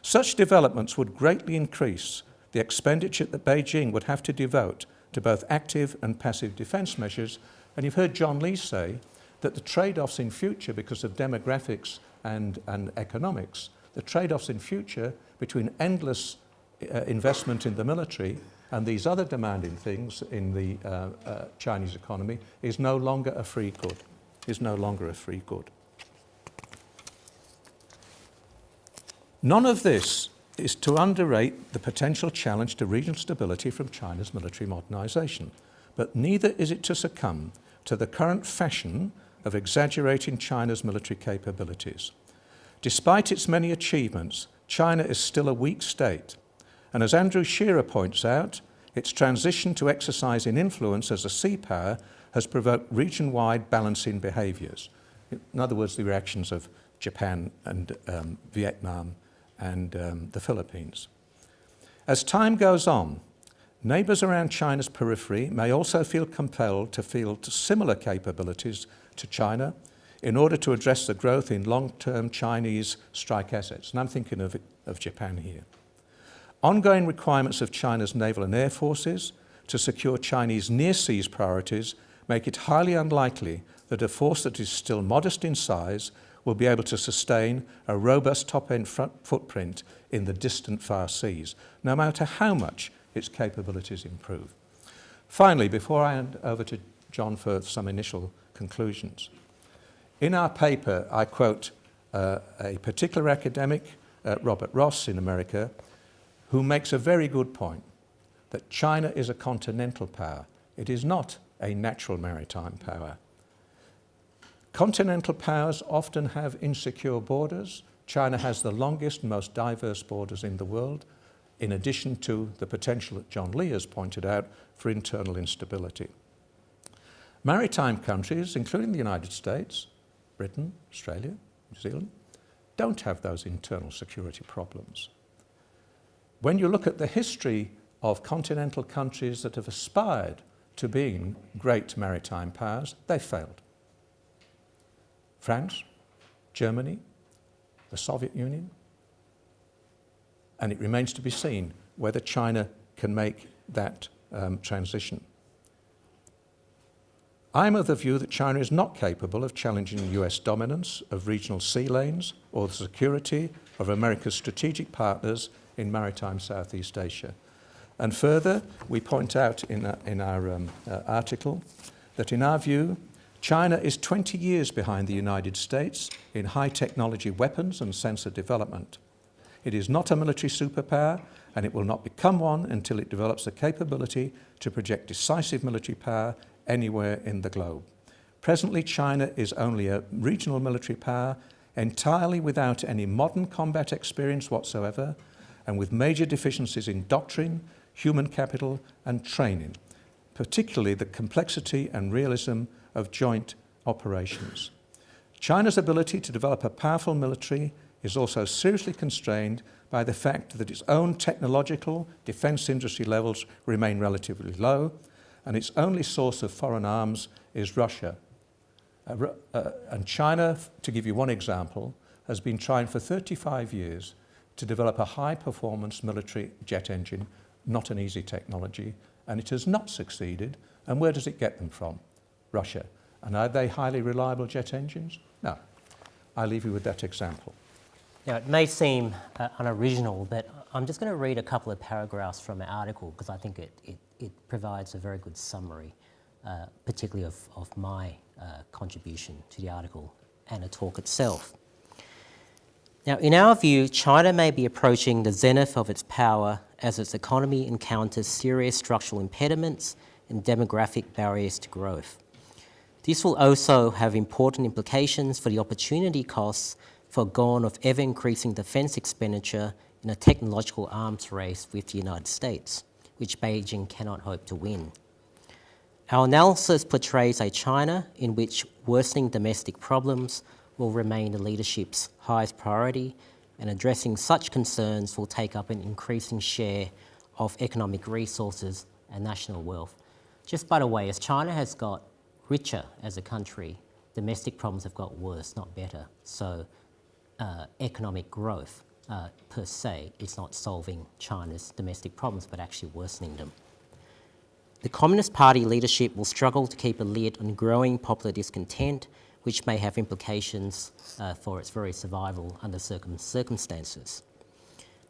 Such developments would greatly increase the expenditure that Beijing would have to devote to both active and passive defence measures. And you've heard John Lee say that the trade-offs in future, because of demographics and, and economics, the trade-offs in future between endless uh, investment in the military and these other demanding things in the uh, uh, Chinese economy is no longer a free good, is no longer a free good. None of this is to underrate the potential challenge to regional stability from China's military modernisation, but neither is it to succumb to the current fashion of exaggerating China's military capabilities. Despite its many achievements, China is still a weak state, and as Andrew Shearer points out, its transition to exercising influence as a sea power has provoked region-wide balancing behaviours. In other words, the reactions of Japan and um, Vietnam and um, the Philippines. As time goes on, neighbours around China's periphery may also feel compelled to field similar capabilities to China in order to address the growth in long-term Chinese strike assets. And I'm thinking of, of Japan here. Ongoing requirements of China's naval and air forces to secure Chinese near seas priorities make it highly unlikely that a force that is still modest in size will be able to sustain a robust top-end footprint in the distant far seas, no matter how much its capabilities improve. Finally, before I hand over to John for some initial conclusions, in our paper I quote uh, a particular academic, uh, Robert Ross in America, who makes a very good point that China is a continental power. It is not a natural maritime power. Continental powers often have insecure borders. China has the longest, most diverse borders in the world, in addition to the potential that John Lee has pointed out for internal instability. Maritime countries, including the United States, Britain, Australia, New Zealand, don't have those internal security problems. When you look at the history of continental countries that have aspired to being great maritime powers, they failed. France, Germany, the Soviet Union, and it remains to be seen whether China can make that um, transition. I'm of the view that China is not capable of challenging US dominance of regional sea lanes or the security of America's strategic partners in maritime Southeast Asia. And further, we point out in, our, in our um, uh, article that in our view, China is 20 years behind the United States in high technology weapons and sensor development. It is not a military superpower and it will not become one until it develops the capability to project decisive military power anywhere in the globe. Presently, China is only a regional military power entirely without any modern combat experience whatsoever and with major deficiencies in doctrine, human capital and training, particularly the complexity and realism of joint operations. China's ability to develop a powerful military is also seriously constrained by the fact that its own technological defence industry levels remain relatively low and its only source of foreign arms is Russia. Uh, uh, and China, to give you one example, has been trying for 35 years to develop a high-performance military jet engine, not an easy technology, and it has not succeeded. And where does it get them from? Russia. And are they highly reliable jet engines? No. I leave you with that example. Now, it may seem uh, unoriginal, but I'm just going to read a couple of paragraphs from an article because I think it, it, it, provides a very good summary, uh, particularly of, of my uh, contribution to the article and the talk itself. Now, in our view, China may be approaching the zenith of its power as its economy encounters serious structural impediments and demographic barriers to growth. This will also have important implications for the opportunity costs foregone of ever-increasing defence expenditure in a technological arms race with the United States, which Beijing cannot hope to win. Our analysis portrays a China in which worsening domestic problems will remain the leadership's highest priority and addressing such concerns will take up an increasing share of economic resources and national wealth. Just by the way, as China has got richer as a country, domestic problems have got worse, not better. So uh, economic growth uh, per se is not solving China's domestic problems, but actually worsening them. The Communist Party leadership will struggle to keep a lid on growing popular discontent, which may have implications uh, for its very survival under circum circumstances.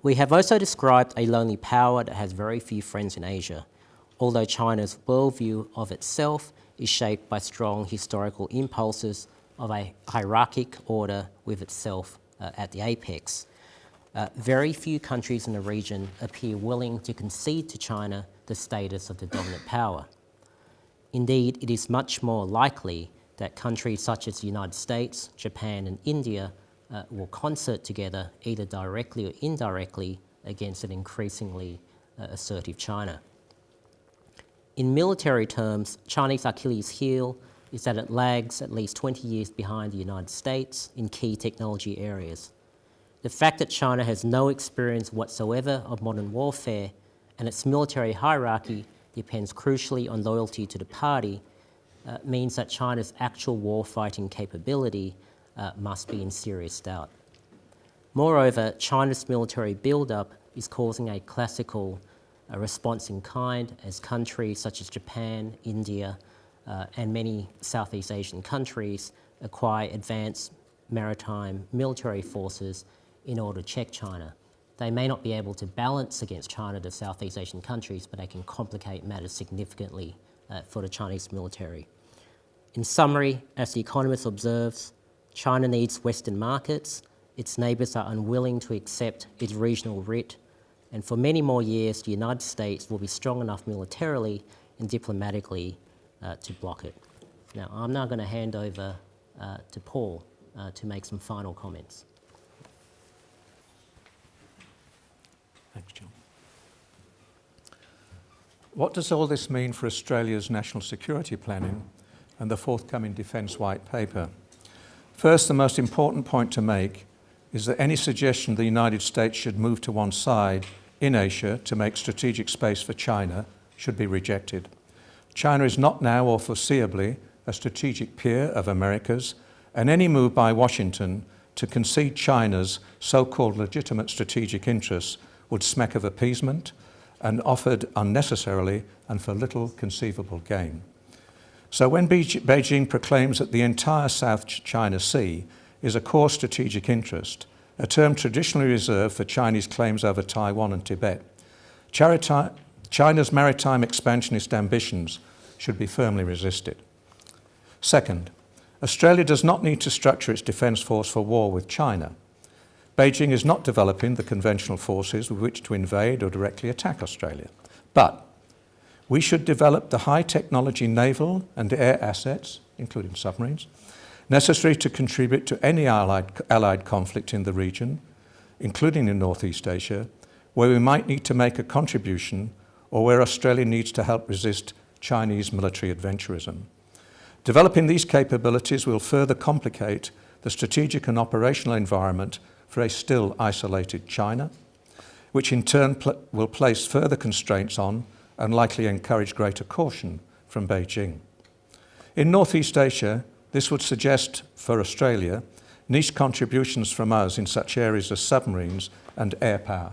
We have also described a lonely power that has very few friends in Asia, although China's worldview of itself is shaped by strong historical impulses of a hierarchic order with itself uh, at the apex. Uh, very few countries in the region appear willing to concede to China the status of the dominant power. Indeed, it is much more likely that countries such as the United States, Japan and India uh, will concert together, either directly or indirectly, against an increasingly uh, assertive China. In military terms, Chinese Achilles heel is that it lags at least 20 years behind the United States in key technology areas. The fact that China has no experience whatsoever of modern warfare and its military hierarchy depends crucially on loyalty to the party uh, means that China's actual war-fighting capability uh, must be in serious doubt. Moreover, China's military build-up is causing a classical uh, response in kind as countries such as Japan, India, uh, and many Southeast Asian countries acquire advanced maritime military forces in order to check China. They may not be able to balance against China, the Southeast Asian countries, but they can complicate matters significantly uh, for the Chinese military. In summary, as The Economist observes, China needs Western markets, its neighbours are unwilling to accept its regional writ, and for many more years the United States will be strong enough militarily and diplomatically uh, to block it. Now, I'm now going to hand over uh, to Paul uh, to make some final comments. Thanks, John. What does all this mean for Australia's national security planning and the forthcoming Defence White Paper? First, the most important point to make is that any suggestion the United States should move to one side in Asia to make strategic space for China should be rejected. China is not now or foreseeably a strategic peer of America's, and any move by Washington to concede China's so-called legitimate strategic interests would smack of appeasement and offered unnecessarily and for little conceivable gain. So when Beijing proclaims that the entire South China Sea is a core strategic interest, a term traditionally reserved for Chinese claims over Taiwan and Tibet, China's maritime expansionist ambitions should be firmly resisted. Second, Australia does not need to structure its defence force for war with China. Beijing is not developing the conventional forces with which to invade or directly attack Australia. But we should develop the high technology naval and air assets, including submarines, necessary to contribute to any allied, allied conflict in the region, including in Northeast Asia, where we might need to make a contribution or where Australia needs to help resist Chinese military adventurism. Developing these capabilities will further complicate the strategic and operational environment for a still isolated China, which in turn pl will place further constraints on and likely encourage greater caution from Beijing. In Northeast Asia, this would suggest for Australia niche contributions from us in such areas as submarines and air power.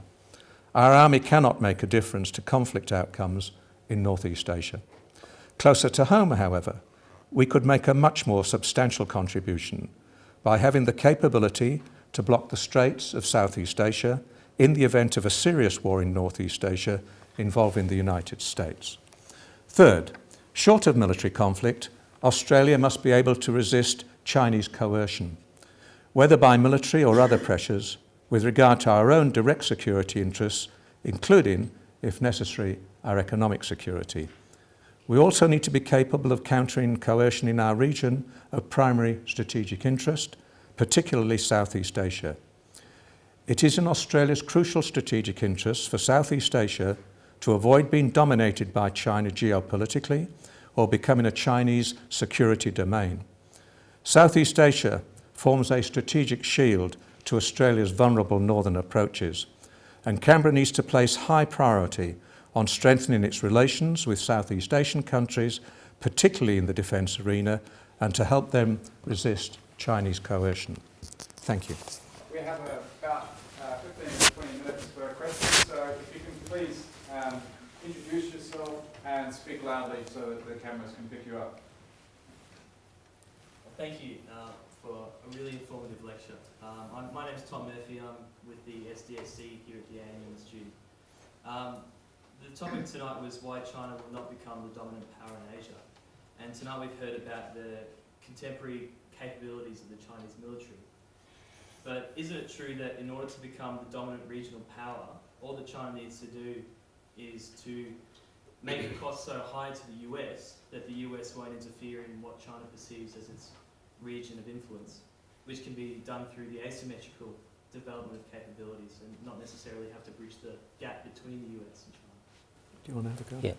Our army cannot make a difference to conflict outcomes in Northeast Asia. Closer to home, however, we could make a much more substantial contribution by having the capability to block the straits of Southeast Asia in the event of a serious war in Northeast Asia involving the United States. Third, short of military conflict, Australia must be able to resist Chinese coercion, whether by military or other pressures, with regard to our own direct security interests, including, if necessary, our economic security. We also need to be capable of countering coercion in our region of primary strategic interest, particularly Southeast Asia. It is in Australia's crucial strategic interests for Southeast Asia to avoid being dominated by China geopolitically or becoming a Chinese security domain. Southeast Asia forms a strategic shield to Australia's vulnerable northern approaches, and Canberra needs to place high priority on strengthening its relations with Southeast Asian countries, particularly in the defence arena, and to help them resist Chinese coercion. Thank you. We have about uh, 15 to 20 minutes for questions, so if you can please um, introduce yourself and speak loudly so that the cameras can pick you up. Thank you uh, for a really informative lecture. Um, my name is Tom Murphy. I'm with the SDSC here at the ANU Institute. Um, the topic tonight was why China will not become the dominant power in Asia. And tonight we've heard about the contemporary capabilities of the Chinese military. But isn't it true that in order to become the dominant regional power, all that China needs to do is to make the cost so high to the US that the US won't interfere in what China perceives as its region of influence, which can be done through the asymmetrical development of capabilities and not necessarily have to bridge the gap between the US and China. Do you want to have a go? Yeah.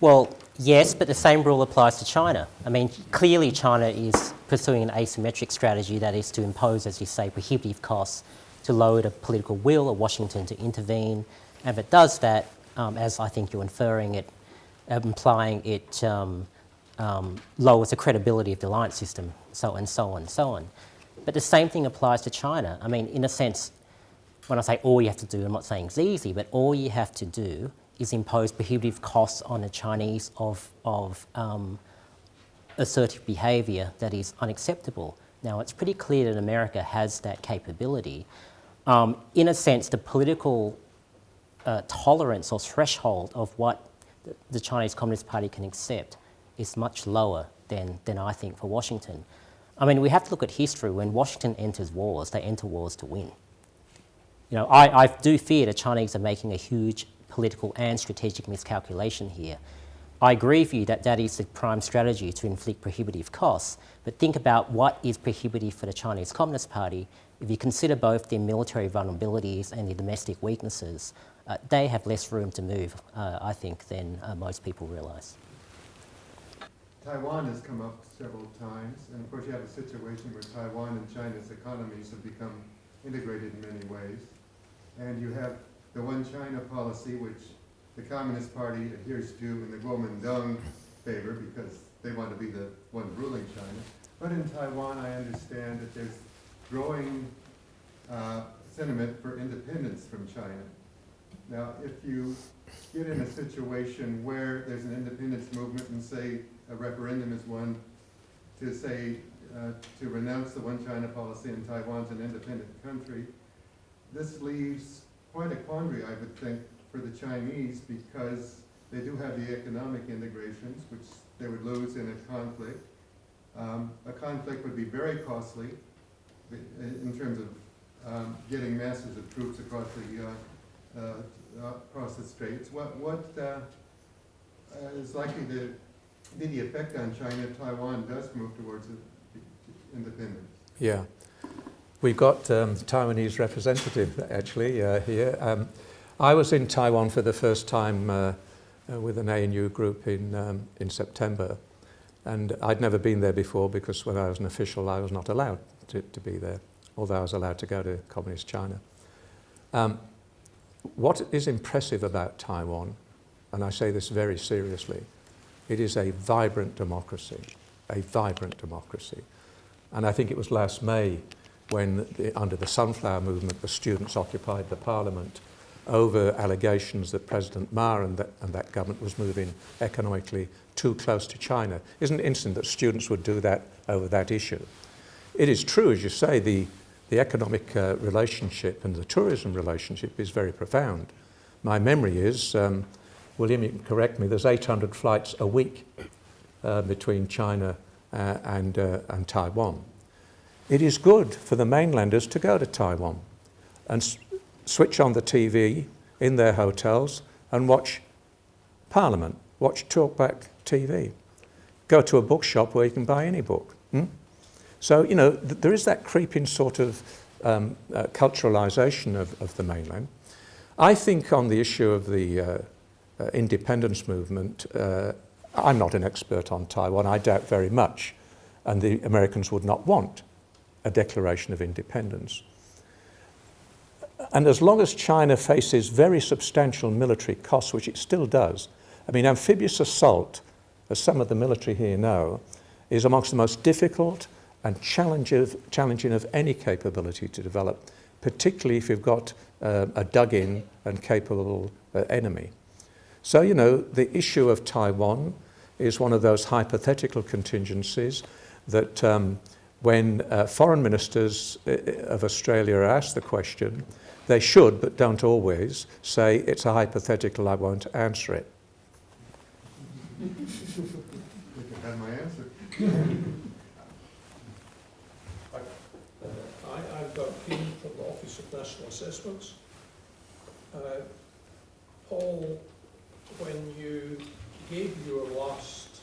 Well, yes, but the same rule applies to China. I mean, clearly China is pursuing an asymmetric strategy that is to impose, as you say, prohibitive costs to lower the political will of Washington to intervene. And if it does that, um, as I think you're inferring it, implying it um, um, lowers the credibility of the alliance system, so and so on and so on. But the same thing applies to China. I mean, in a sense, when I say all you have to do, I'm not saying it's easy, but all you have to do is impose prohibitive costs on the Chinese of, of um, assertive behaviour that is unacceptable. Now, it's pretty clear that America has that capability. Um, in a sense, the political uh, tolerance or threshold of what the, the Chinese Communist Party can accept is much lower than, than I think for Washington. I mean, we have to look at history. When Washington enters wars, they enter wars to win. You know, I, I do fear the Chinese are making a huge political and strategic miscalculation here. I agree with you that that is the prime strategy to inflict prohibitive costs, but think about what is prohibitive for the Chinese Communist Party. If you consider both their military vulnerabilities and their domestic weaknesses, uh, they have less room to move, uh, I think, than uh, most people realise. Taiwan has come up several times, and of course you have a situation where Taiwan and China's economies have become integrated in many ways. And you have the one China policy, which the Communist Party adheres to in the Kuomintang favor because they want to be the one ruling China. But in Taiwan, I understand that there's growing uh, sentiment for independence from China. Now, if you get in a situation where there's an independence movement and say a referendum is one to say, uh, to renounce the one China policy and Taiwan's an independent country, this leaves quite a quandary, I would think, for the Chinese because they do have the economic integrations, which they would lose in a conflict. Um, a conflict would be very costly in terms of um, getting masses of troops across the, uh, across the straits. What, what uh, uh, is likely to be the effect on China if Taiwan does move towards independence? Yeah. We've got um, the Taiwanese representative actually uh, here. Um, I was in Taiwan for the first time uh, uh, with an ANU group in, um, in September. And I'd never been there before because when I was an official, I was not allowed to, to be there, although I was allowed to go to communist China. Um, what is impressive about Taiwan, and I say this very seriously, it is a vibrant democracy, a vibrant democracy. And I think it was last May when, the, under the Sunflower Movement, the students occupied the parliament over allegations that President Ma and that, and that government was moving economically too close to China. Isn't it interesting that students would do that over that issue? It is true, as you say, the, the economic uh, relationship and the tourism relationship is very profound. My memory is, um, William, you can correct me, there's 800 flights a week uh, between China uh, and, uh, and Taiwan. It is good for the mainlanders to go to Taiwan and switch on the TV in their hotels and watch Parliament, watch Talkback TV. Go to a bookshop where you can buy any book. hmm? So, you know, th- there is that creeping sort of um, uh, culturalisation of, of the mainland. I think on the issue of the uh, uh, independence movement, uh, I'm not an expert on Taiwan, I doubt very much, and the Americans would not want a declaration of independence. And as long as China faces very substantial military costs, which it still does, I mean, amphibious assault, as some of the military here know, is amongst the most difficult and challenge of, challenging of any capability to develop, particularly if you've got uh, a dug-in and capable uh, enemy. So, you know, the issue of Taiwan is one of those hypothetical contingencies that um, when uh, foreign ministers uh, of Australia are asked the question, they should, but don't always, say, it's a hypothetical, I won't answer it. You can have my answer. I, I've got Keane from the Office of National Assessments. Uh, Paul, when you gave your last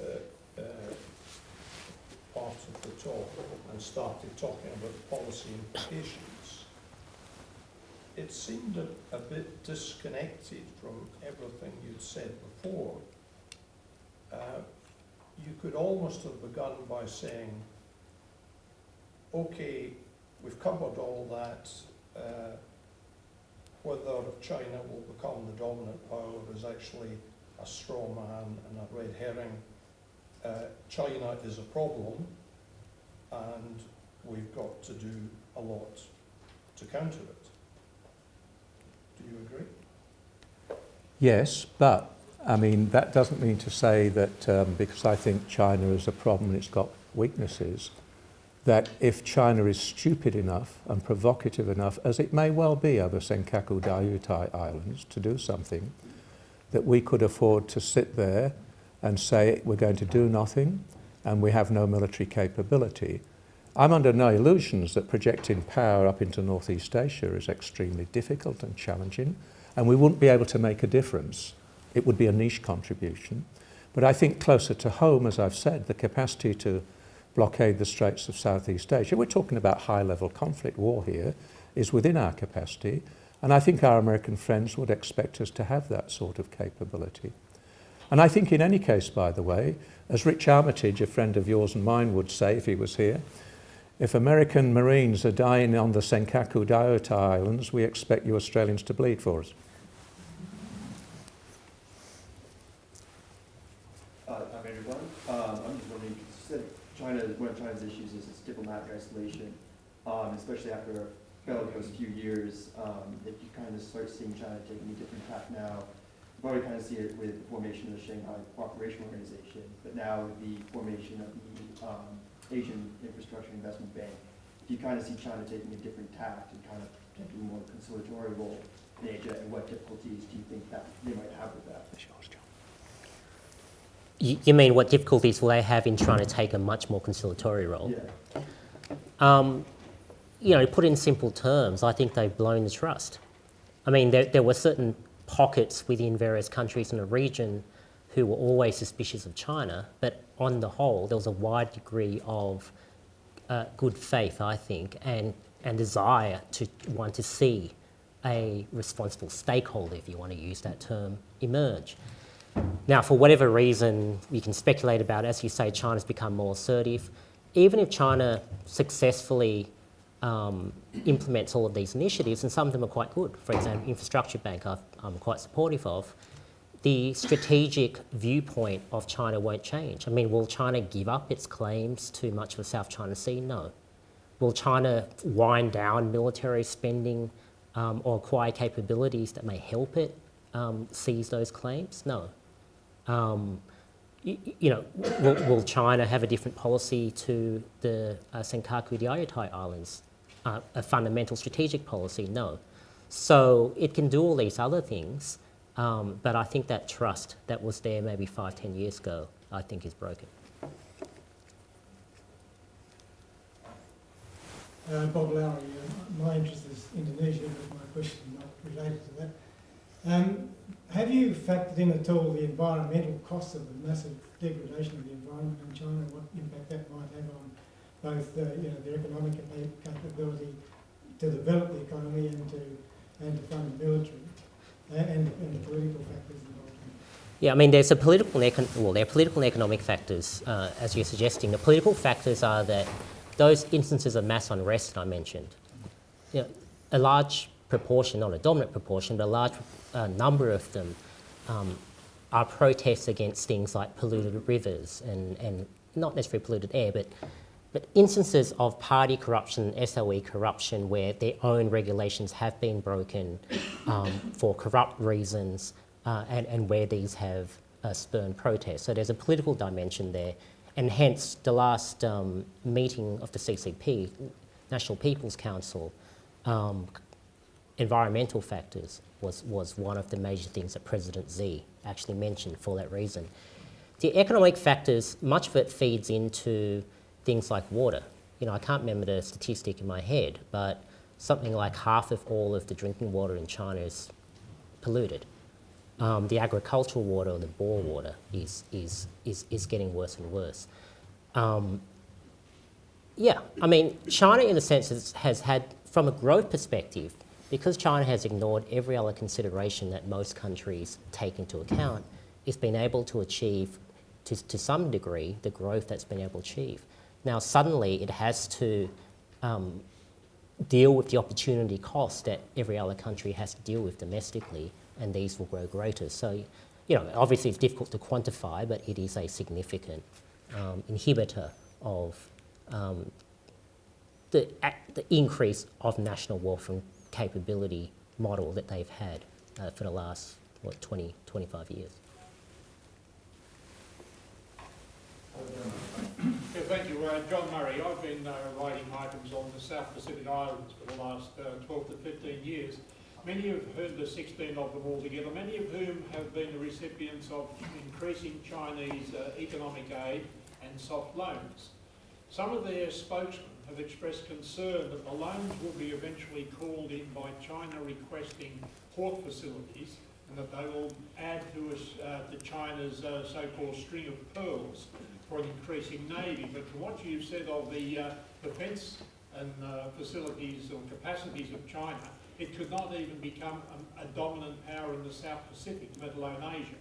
uh, uh, part of the talk and started talking about policy implications, it seemed a, a bit disconnected from everything you'd said before. Uh, you could almost have begun by saying, okay, we've covered all that. Uh, whether China will become the dominant power is actually a straw man and a red herring. Uh, China is a problem, and we've got to do a lot to counter it. Do you agree? Yes, but I mean, that doesn't mean to say that um, because I think China is a problem it's got weaknesses, that if China is stupid enough and provocative enough, as it may well be over Senkaku Diaoyutai Islands, to do something, that we could afford to sit there and say we're going to do nothing and we have no military capability. I'm under no illusions that projecting power up into Northeast Asia is extremely difficult and challenging, and we wouldn't be able to make a difference. It would be a niche contribution. But I think closer to home, as I've said, the capacity to blockade the straits of Southeast Asia, we're talking about high level conflict war here, is within our capacity. And I think our American friends would expect us to have that sort of capability. And I think in any case, by the way, as Rich Armitage, a friend of yours and mine, would say if he was here, if American Marines are dying on the Senkaku Diaoyutai Islands, we expect you Australians to bleed for us. Uh, I'm everyone. Um, I'm just wondering, 'cause you said One of China's issues is its diplomatic isolation, um, especially after bellicose few years, um, if you kind of start seeing China taking a different tack now. You probably kind of see it with the formation of the Shanghai Cooperation Organization, but now the formation of the, um, Asian Infrastructure Investment Bank. Do you kind of see China taking a different tack and kind of taking a more conciliatory role in Asia, and what difficulties do you think that they might have with that? You, you mean what difficulties will they have in trying to take a much more conciliatory role? Yeah. Um, you know, put in simple terms, I think they've blown the trust. I mean, there, there were certain pockets within various countries in the region who were always suspicious of China, but on the whole, there was a wide degree of uh, good faith, I think, and, and desire to want to see a responsible stakeholder, if you want to use that term, emerge. Now, for whatever reason, we can speculate about, as you say, China's become more assertive. Even if China successfully um, implements all of these initiatives, and some of them are quite good, for example, Infrastructure Bank I've, I'm quite supportive of, the strategic viewpoint of China won't change. I mean, will China give up its claims to much of the South China Sea? No. Will China wind down military spending um, or acquire capabilities that may help it um, seize those claims? No. Um, you, you know, will, will, China have a different policy to the uh, Senkaku Diaoyutai Islands? Uh, a fundamental strategic policy? No. So it can do all these other things, um, but I think that trust that was there maybe five, ten years ago, I think is broken. Uh, Bob Lowry, uh, my interest is Indonesia, but my question is not related to that. Um, have you factored in at all the environmental costs of the massive degradation of the environment in China and what impact that might have on both uh, you know, their economic capability to develop the economy and to, and to fund the military and, and the political factors involved? Yeah, I mean, there's a political and well, there are political and economic factors, uh, as you're suggesting. The political factors are that those instances of mass unrest I mentioned, you know, a large proportion, not a dominant proportion, but a large uh, number of them um, are protests against things like polluted rivers and, and not necessarily polluted air, but, but instances of party corruption, SOE corruption, where their own regulations have been broken um, for corrupt reasons uh, and, and where these have uh, spurned protests. So there's a political dimension there, and hence the last um, meeting of the CCP, National People's Council, um, environmental factors was, was one of the major things that President Xi actually mentioned for that reason. The economic factors, much of it feeds into things like water. You know, I can't remember the statistic in my head, but something like half of all of the drinking water in China is polluted. Um, the agricultural water or the bore water is, is, is, is getting worse and worse. Um, yeah, I mean, China, in a sense, has, has had, from a growth perspective, because China has ignored every other consideration that most countries take into account, it's been able to achieve, to, to some degree, the growth that's been able to achieve. Now, suddenly, it has to um, deal with the opportunity cost that every other country has to deal with domestically, and these will grow greater. So, you know, obviously it's difficult to quantify, but it is a significant um, inhibitor of um, the, the increase of national wealth and capability model that they've had uh, for the last, what, 20, 25 years. Yeah, thank you. Uh, John Murray. I've been uh, writing items on the South Pacific Islands for the last uh, 12 to 15 years. Many have heard the 16 of them altogether, many of whom have been the recipients of increasing Chinese uh, economic aid and soft loans. Some of their spokesmen have expressed concern that the loans will be eventually called in by China requesting port facilities and that they will add to, us, uh, to China's uh, so-called string of pearls for an increasing navy. But from what you've said of the uh, defence and uh, facilities or capacities of China, it could not even become a, a, dominant power in the South Pacific, let alone Asia.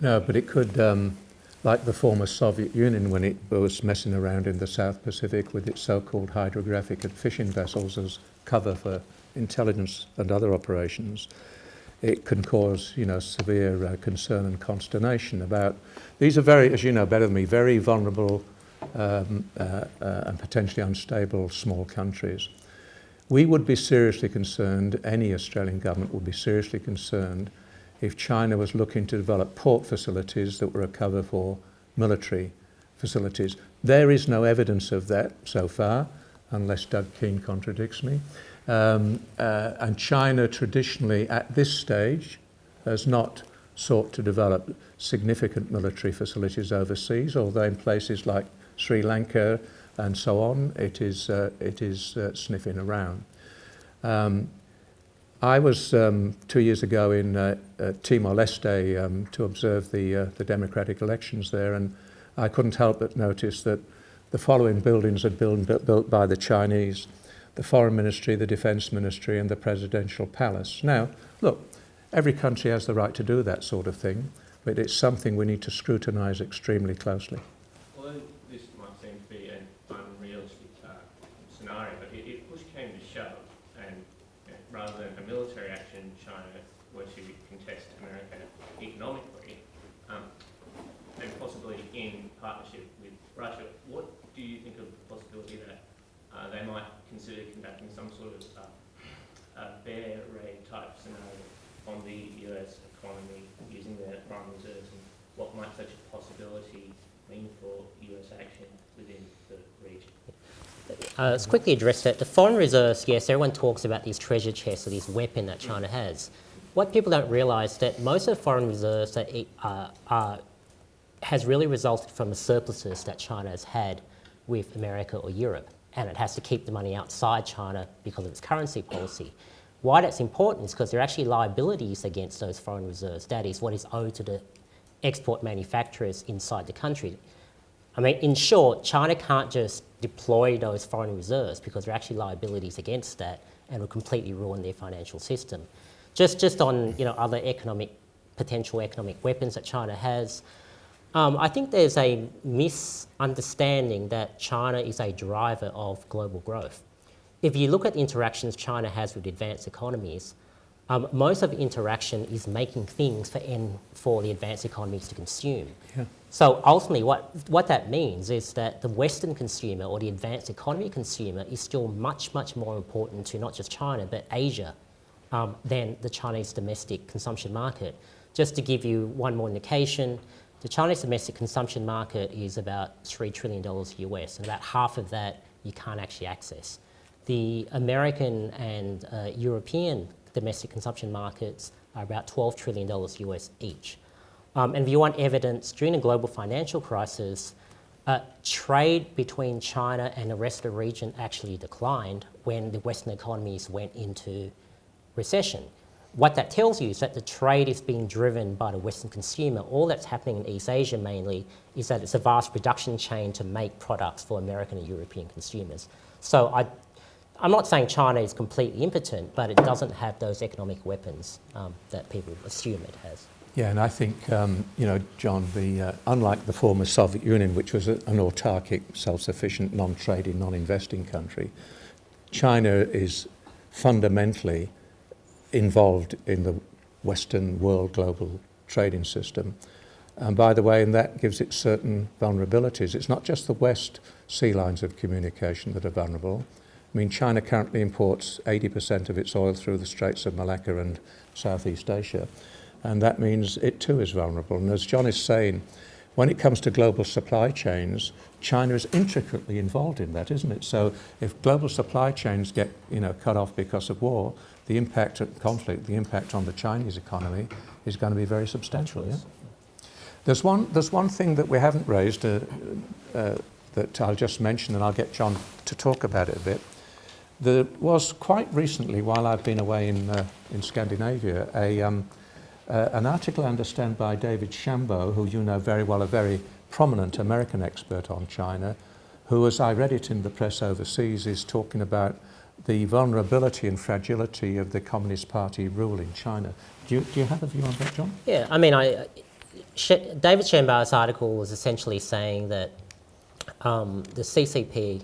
No, but it could, um, like the former Soviet Union when it was messing around in the South Pacific with its so-called hydrographic and fishing vessels as cover for intelligence and other operations, it can cause, you know, severe uh, concern and consternation about, these are very, as you know better than me, very vulnerable um, uh, uh, and potentially unstable small countries. We would be seriously concerned, any Australian government would be seriously concerned if China was looking to develop port facilities that were a cover for military facilities. There is no evidence of that so far, unless Doug Keane contradicts me. Um, uh, and China traditionally, at this stage, has not sought to develop significant military facilities overseas, although in places like Sri Lanka and so on, it is, uh, it is uh, sniffing around. Um, I was um, two years ago in uh, uh, Timor-Leste um, to observe the, uh, the democratic elections there, and I couldn't help but notice that the following buildings had been built, by the Chinese, the Foreign Ministry, the Defence Ministry, and the Presidential Palace. Now, look, every country has the right to do that sort of thing, but it's something we need to scrutinise extremely closely. Although this might seem to be an unrealistic uh, scenario, but if, if push came to shove, and you know, rather than a military action, China were to contest America economically, um, and possibly in partnership with Russia, what do you think of the possibility that uh, they might consider conducting some sort of uh, uh, bear raid type scenario on the US economy reserves, and what might such a possibility mean for US action within the region? Uh, let's quickly address that. The foreign reserves, yes, everyone talks about these treasure chests or this weapon that China has. What people don't realise is that most of the foreign reserves that it, uh, are, has really resulted from the surpluses that China has had with America or Europe, and it has to keep the money outside China because of its currency policy. Why that's important is because there are actually liabilities against those foreign reserves. That is what is owed to the export manufacturers inside the country. I mean, in short, China can't just deploy those foreign reserves because there are actually liabilities against that and will completely ruin their financial system. Just, just on you know, other economic, potential economic weapons that China has, um, I think there's a misunderstanding that China is a driver of global growth. If you look at the interactions China has with advanced economies, um, most of the interaction is making things for, in, for the advanced economies to consume. Yeah. So ultimately, what, what that means is that the Western consumer or the advanced economy consumer is still much, much more important to not just China, but Asia um, than the Chinese domestic consumption market. Just to give you one more indication, the Chinese domestic consumption market is about $3 trillion US, and about half of that you can't actually access. The American and uh, European domestic consumption markets are about $12 trillion US each. Um, and if you want evidence, during the global financial crisis, uh, trade between China and the rest of the region actually declined when the Western economies went into recession. What that tells you is that the trade is being driven by the Western consumer. All that's happening in East Asia mainly is that it's a vast production chain to make products for American and European consumers. So I, I'm not saying China is completely impotent, but it doesn't have those economic weapons um, that people assume it has. Yeah, and I think, um, you know, John, the, uh, unlike the former Soviet Union, which was a, an autarkic, self-sufficient, non-trading, non-investing country, China is fundamentally involved in the Western world global trading system. And by the way, and that gives it certain vulnerabilities. It's not just the West sea lines of communication that are vulnerable. I mean, China currently imports 80% of its oil through the Straits of Malacca and Southeast Asia and that means it too is vulnerable. And as John is saying, when it comes to global supply chains, China is intricately involved in that, isn't it? So if global supply chains get you know, cut off because of war, the impact of conflict, the impact on the Chinese economy is going to be very substantial. Yeah? There's, one, there's one thing that we haven't raised uh, uh, that I'll just mention and I'll get John to talk about it a bit. There was quite recently, while I've been away in, uh, in Scandinavia, a, um, uh, an article, I understand, by David Shambaugh, who you know very well, a very prominent American expert on China, who, as I read it in the press overseas, is talking about the vulnerability and fragility of the Communist Party rule in China. Do you, do you have a view on that, John? Yeah, I mean, I, Sh- David Shambaugh's article was essentially saying that um, the CCP,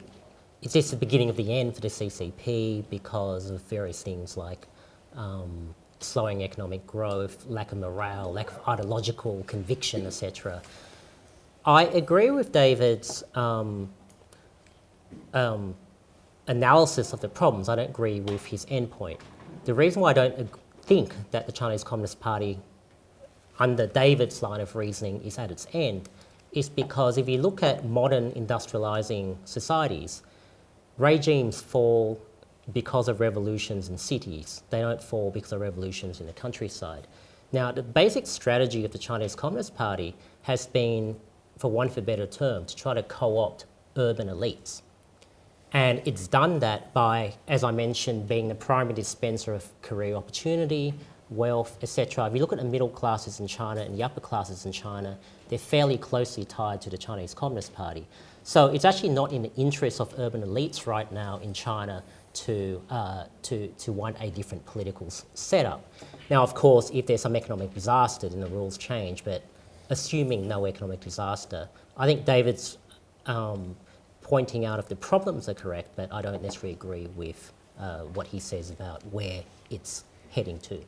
it's the beginning of the end for the CCP because of various things like um, slowing economic growth, lack of morale, lack of ideological conviction, etc. I agree with David's um, um, analysis of the problems. I don't agree with his endpoint. The reason why I don't think that the Chinese Communist Party, under David's line of reasoning, is at its end is because if you look at modern industrializing societies, regimes fall because of revolutions in cities. They don't fall because of revolutions in the countryside. Now, the basic strategy of the Chinese Communist Party has been, for want of a better term, to try to co-opt urban elites. And it's done that by, as I mentioned, being the primary dispenser of career opportunity, wealth, etc. If you look at the middle classes in China and the upper classes in China, they're fairly closely tied to the Chinese Communist Party. So it's actually not in the interest of urban elites right now in China to, uh, to, to want a different political setup. Now, of course, if there's some economic disaster, then the rules change, but assuming no economic disaster, I think David's um, pointing out if the problems are correct, but I don't necessarily agree with uh, what he says about where it's heading to.